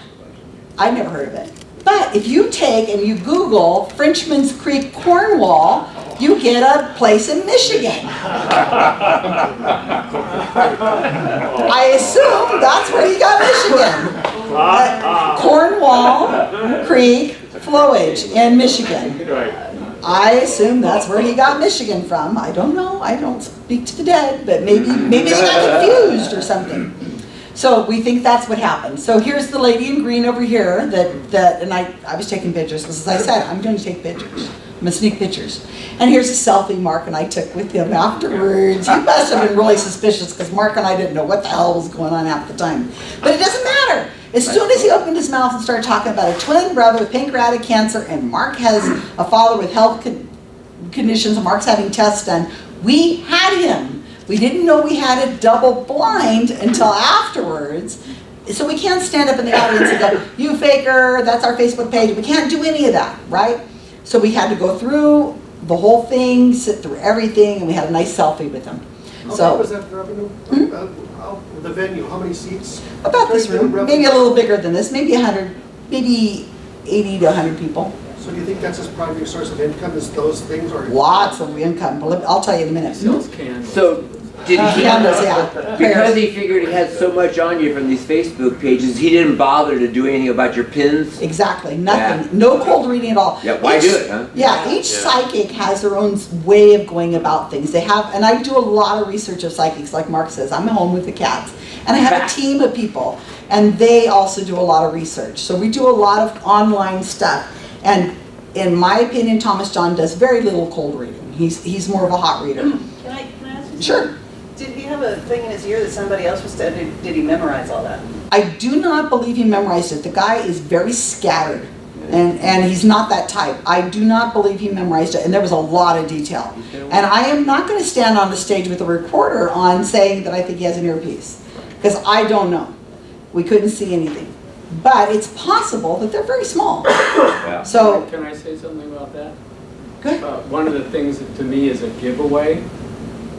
Speaker 9: I never heard of it. But if you take and you Google Frenchman's Creek, Cornwall, you get a place in Michigan. I assume that's where you got Michigan. Uh, Cornwall Creek Flowage in Michigan. I assume that's where he got Michigan from. I don't know. I don't speak to the dead, but maybe maybe they got confused or something. So we think that's what happened. So here's the lady in green over here that, that and I, I was taking pictures as I said, I'm going to take pictures. I'm going to sneak pictures. And here's a selfie Mark and I took with him afterwards. He must have been really suspicious because Mark and I didn't know what the hell was going on half the time. But it doesn't matter. As soon as he opened his mouth and started talking about a twin brother with pancreatic cancer and Mark has a father with health con conditions, and Mark's having tests done, we had him. We didn't know we had it double blind until afterwards. So we can't stand up in the audience and go, you faker, that's our Facebook page. We can't do any of that, right? So we had to go through the whole thing, sit through everything, and we had a nice selfie with them.
Speaker 4: How big
Speaker 9: So
Speaker 4: was that revenue?
Speaker 9: Hmm?
Speaker 4: Uh, how- The venue, how many seats?
Speaker 9: about this room, maybe a little bigger than this, maybe 100, maybe 80 to 100 people.
Speaker 4: So do you think that's his primary source of income, is those things, or?
Speaker 9: Lots of income. Well, I'll tell you in a minute.
Speaker 1: Sells candles.
Speaker 12: So, Did
Speaker 9: Uh,
Speaker 12: he,
Speaker 9: cameras, yeah.
Speaker 12: because he figured he had so much on you from these Facebook pages, he didn't bother to do anything about your pins?
Speaker 9: Exactly, nothing, no cold reading at all.
Speaker 12: Yeah, why
Speaker 9: Each-
Speaker 12: do it, huh?
Speaker 9: Yeah, each psychic has their own s- way of going about things. They have, and I do a lot of research of psychics, like Mark says, I'm at home with the cats. And I have a team of people, and they also do a lot of research. So we do a lot of online stuff. And in my opinion, Thomas John does very little cold reading. He's, he's more of a hot reader. Mm-hmm.
Speaker 7: Can I, can I ask you?
Speaker 9: Sure.
Speaker 7: Did he have a thing in his ear that somebody else was, did, did he memorize all that?
Speaker 9: I do not believe he memorized it. The guy is very scattered. And, and he's not that type. I do not believe he memorized it, and there was a lot of detail. And I am not gonna stand on the stage with a recorder on saying that I think he has an earpiece, because I don't know. We couldn't see anything. But it's possible that they're very small.
Speaker 12: Yeah.
Speaker 9: So,
Speaker 1: Can I say something about that?
Speaker 9: Good.
Speaker 1: Uh, One of the things that to me is a giveaway,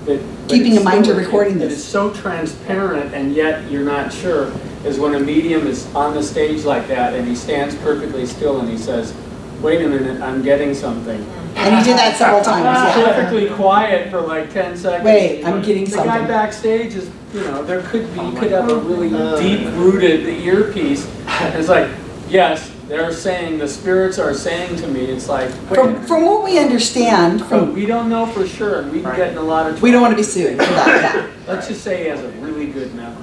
Speaker 1: that.
Speaker 9: Keeping in mind
Speaker 1: still-
Speaker 9: you're recording
Speaker 1: It
Speaker 9: this.
Speaker 1: is so transparent and yet you're not sure, is when a medium is on the stage like that and he stands perfectly still and he says, wait a minute, I'm getting something.
Speaker 9: And he did that several times, yeah.
Speaker 1: Perfectly quiet for like ten seconds.
Speaker 9: Wait, I'm getting
Speaker 1: The
Speaker 9: something.
Speaker 1: guy backstage is, you know, there could be,
Speaker 9: Oh
Speaker 1: you could have a really uh. deep-rooted earpiece. It's like, yes, they're saying, the spirits are saying to me, it's like,
Speaker 9: From, from what we understand, from,
Speaker 1: we don't know for sure, and we can get in a lot of.
Speaker 9: we don't wanna be sued for that, yeah.
Speaker 1: Let's just say he has a really good memory.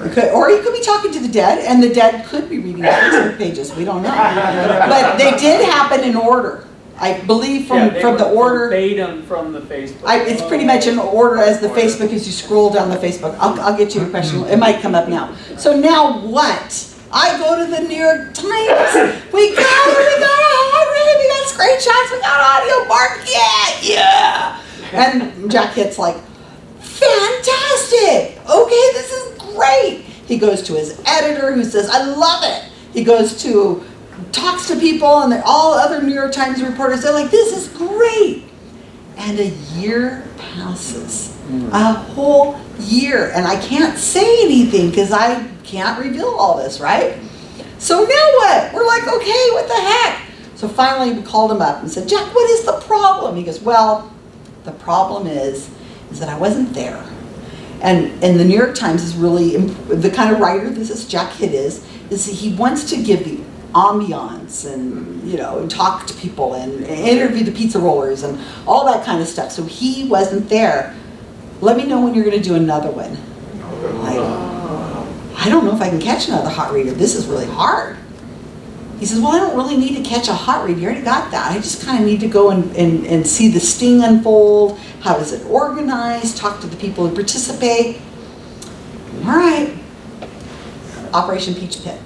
Speaker 9: It could, or he could be talking to the dead, and the dead could be reading Facebook pages. We don't know. But they did happen in order. I believe from
Speaker 1: they
Speaker 9: from the order.
Speaker 1: Verbatim from the Facebook.
Speaker 9: I, it's pretty much in order as the Facebook as you scroll down the Facebook. I'll, I'll get you a question. Mm-hmm. It might come up now. So now what? I go to the New York Times. We got it. We got a hot. We got screenshots. We got audio. Mark, yeah, yeah. And Jack Hitt's like, fantastic. Okay, this is great. He goes to his editor who says, I love it. He goes to, talks to people and all other New York Times reporters. They're like, this is great. And a year passes, hmm. a whole year, and I can't say anything because I can't reveal all this, right? So now what? We're like, okay, what the heck? So finally we called him up and said, Jack, what is the problem? He goes, well, the problem is, is that I wasn't there. And, and the New York Times is really, the kind of writer this is, Jack Hitt is, is he wants to give the ambiance and, you know, and talk to people and interview the pizza rollers and all that kind of stuff. So he wasn't there. Let me know when you're gonna do another one. Like, I don't know if I can catch another hot reader. This is really hard. He says, well, I don't really need to catch a hot read. You already got that. I just kind of need to go and, and, and see the sting unfold. How is it organized? Talk to the people who participate. All right. Operation Peach Pit.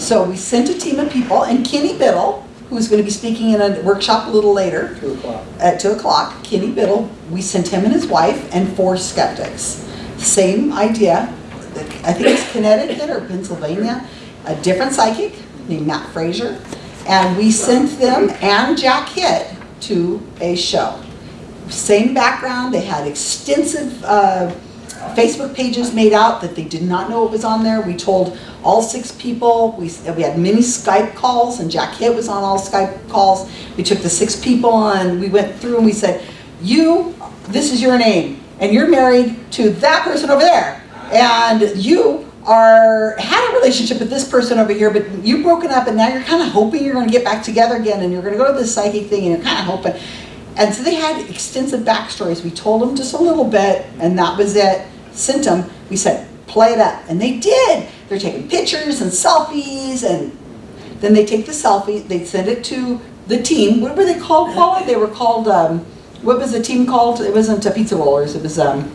Speaker 9: So we sent a team of people, and Kenny Biddle, who's going to be speaking in a workshop a little later,
Speaker 1: Two
Speaker 9: at 2 o'clock, Kenny Biddle, we sent him and his wife and four skeptics. Same idea, I think it's Connecticut or Pennsylvania, a different psychic named Matt Fraser. And we sent them and Jack Hitt to a show. Same background, they had extensive uh, Facebook pages made out that they did not know it was on there. We told all six people, we, we had many Skype calls and Jack Hitt was on all Skype calls. We took the six people and we went through and we said, you, this is your name and you're married to that person over there. And you are, had a relationship with this person over here, but you've broken up and now you're kind of hoping you're gonna get back together again and you're gonna go to this psychic thing and you're kind of hoping. And so they had extensive backstories. We told them just a little bit, and that was it. Sent them. We said, play it up. And they did. They're taking pictures and selfies, and then they take the selfie, they send it to the team. What were they called, Paula? They were called, um, what was the team called? It wasn't a pizza rollers, it was, um,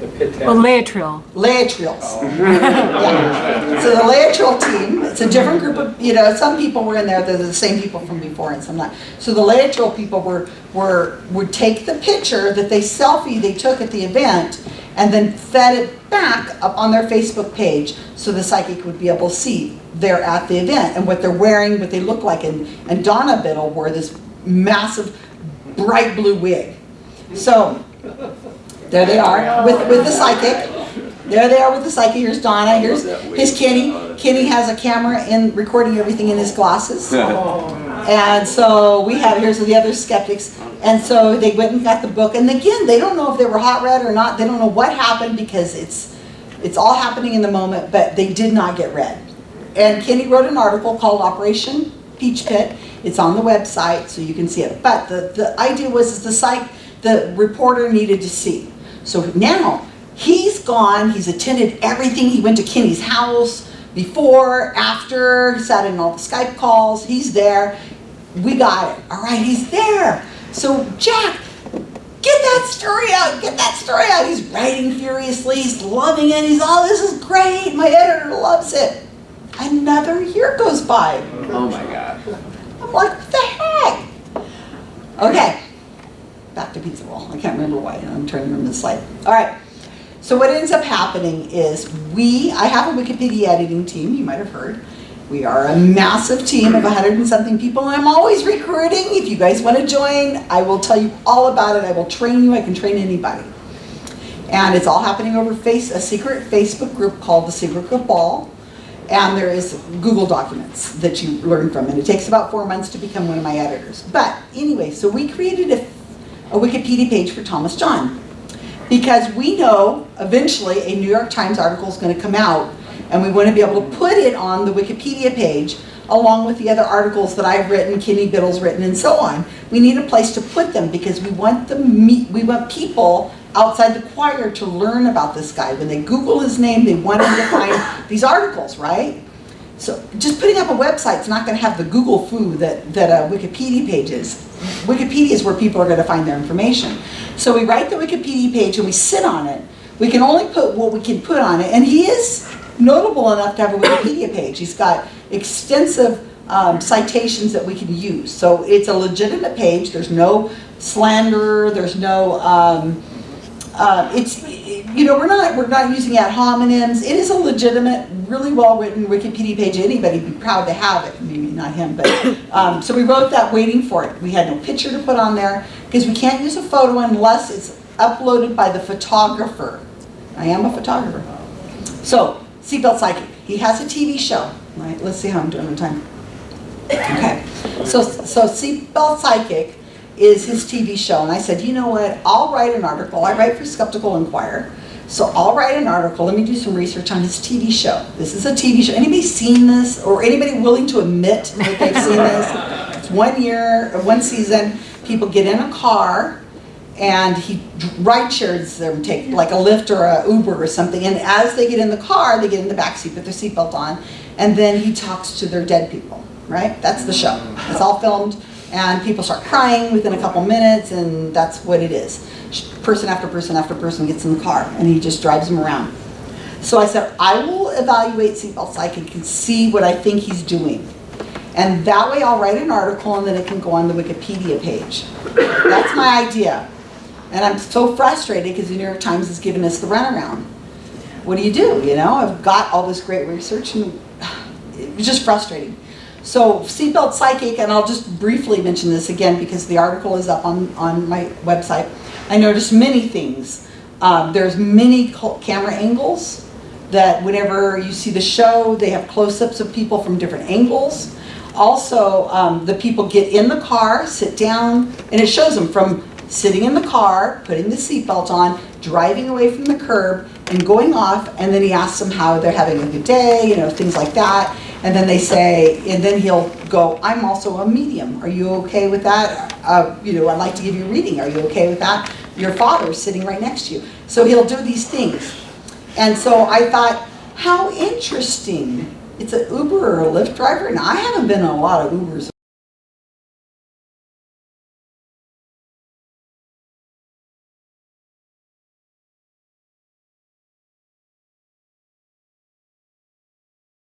Speaker 1: The pit
Speaker 10: Well,
Speaker 1: tap.
Speaker 10: Laetrile. Oh.
Speaker 9: Laetrils. Yeah. So the Laetrile team, it's a different group of, you know, some people were in there, they're the same people from before and some not. So the Laetrile people were, were, would take the picture that they selfie they took at the event and then fed it back up on their Facebook page so the psychic would be able to see they're at the event and what they're wearing, what they look like. And, and Donna Biddle wore this massive bright blue wig. So there they are with, with the psychic. There they are with the psychic. Here's Donna. Here's, here's Kenny. Kenny has a camera and recording everything in his glasses.
Speaker 4: Oh,
Speaker 9: And so we have, here's the other skeptics. And so they went and got the book. And again, they don't know if they were hot read or not. They don't know what happened because it's, it's all happening in the moment, but they did not get read. And Kenny wrote an article called Operation Peach Pit. It's on the website, so you can see it. But the, the idea was the site, the reporter needed to see. So now, he's gone, he's attended everything. He went to Kenny's house before, after, he sat in all the Skype calls, he's there. We got it, all right, he's there. So Jack, get that story out, get that story out. He's writing furiously, he's loving it, he's, oh, this is great, my editor loves it. Another year goes by.
Speaker 12: Oh my God.
Speaker 9: I'm like, what the heck? Okay, back to pizza roll. I can't remember why. I'm trying to remember the slide. All right. So what ends up happening is we, I have a Wikipedia editing team, you might have heard. We are a massive team of 100 and something people, and I'm always recruiting. If you guys want to join, I will tell you all about it. I will train you. I can train anybody. And it's all happening over face, a secret Facebook group called the Secret Cabal. And there is Google Documents that you learn from. And it takes about four months to become one of my editors. But anyway, so we created a, a Wikipedia page for Thomas John. Because we know eventually a New York Times article is going to come out and we want to be able to put it on the Wikipedia page along with the other articles that I've written, Kenny Biddle's written, and so on. We need a place to put them because we want the we want people outside the choir to learn about this guy. When they Google his name, they want them to find these articles, right? So just putting up a website is not going to have the Google fu that, that a Wikipedia page is. Wikipedia is where people are going to find their information. So we write the Wikipedia page and we sit on it. We can only put what we can put on it. And he is notable enough to have a Wikipedia page. He's got extensive um, citations that we can use. So it's a legitimate page. There's no slander. There's no, um, uh, it's, you know, we're not, we're not using ad hominems. It is a legitimate, really well-written Wikipedia page. Anybody would be proud to have it. Maybe not him, but, um, so we wrote that waiting for it. We had no picture to put on there because we can't use a photo unless it's uploaded by the photographer. I am a photographer. So, Seatbelt Psychic. He has a TV show, right? Let's see how I'm doing on time. Okay. So, so Seatbelt Psychic is his TV show. And I said, you know what? I'll write an article. I write for Skeptical Inquirer. So I'll write an article. Let me do some research on his TV show. This is a TV show. Anybody seen this? Or anybody willing to admit that they've seen this? It's one year, one season. People get in a car and he ride shares them, take like a Lyft or a Uber or something. And as they get in the car, they get in the back seat with their seatbelt on. And then he talks to their dead people, right? That's the show. It's all filmed and people start crying within a couple minutes and that's what it is. Person after person after person gets in the car and he just drives them around. So I said, I will evaluate Seatbelt Psychic and see what I think he's doing. And that way I'll write an article and then it can go on the Wikipedia page. That's my idea. And I'm so frustrated because the New York Times has given us the runaround. What do you do, you know? I've got all this great research and it's just frustrating. So Seatbelt Psychic, and I'll just briefly mention this again because the article is up on, on my website. I noticed many things. Um, there's many camera angles that whenever you see the show, they have close-ups of people from different angles. Also, um, the people get in the car, sit down, and it shows them from sitting in the car, putting the seatbelt on, driving away from the curb, and going off, and then he asks them how they're having a good day, you know, things like that. And then they say, and then he'll go, I'm also a medium. Are you okay with that? Uh, you know, I'd like to give you a reading. Are you okay with that? Your father's sitting right next to you. So he'll do these things. And so I thought, how interesting. It's an Uber or a Lyft driver, and I haven't been in a lot of Ubers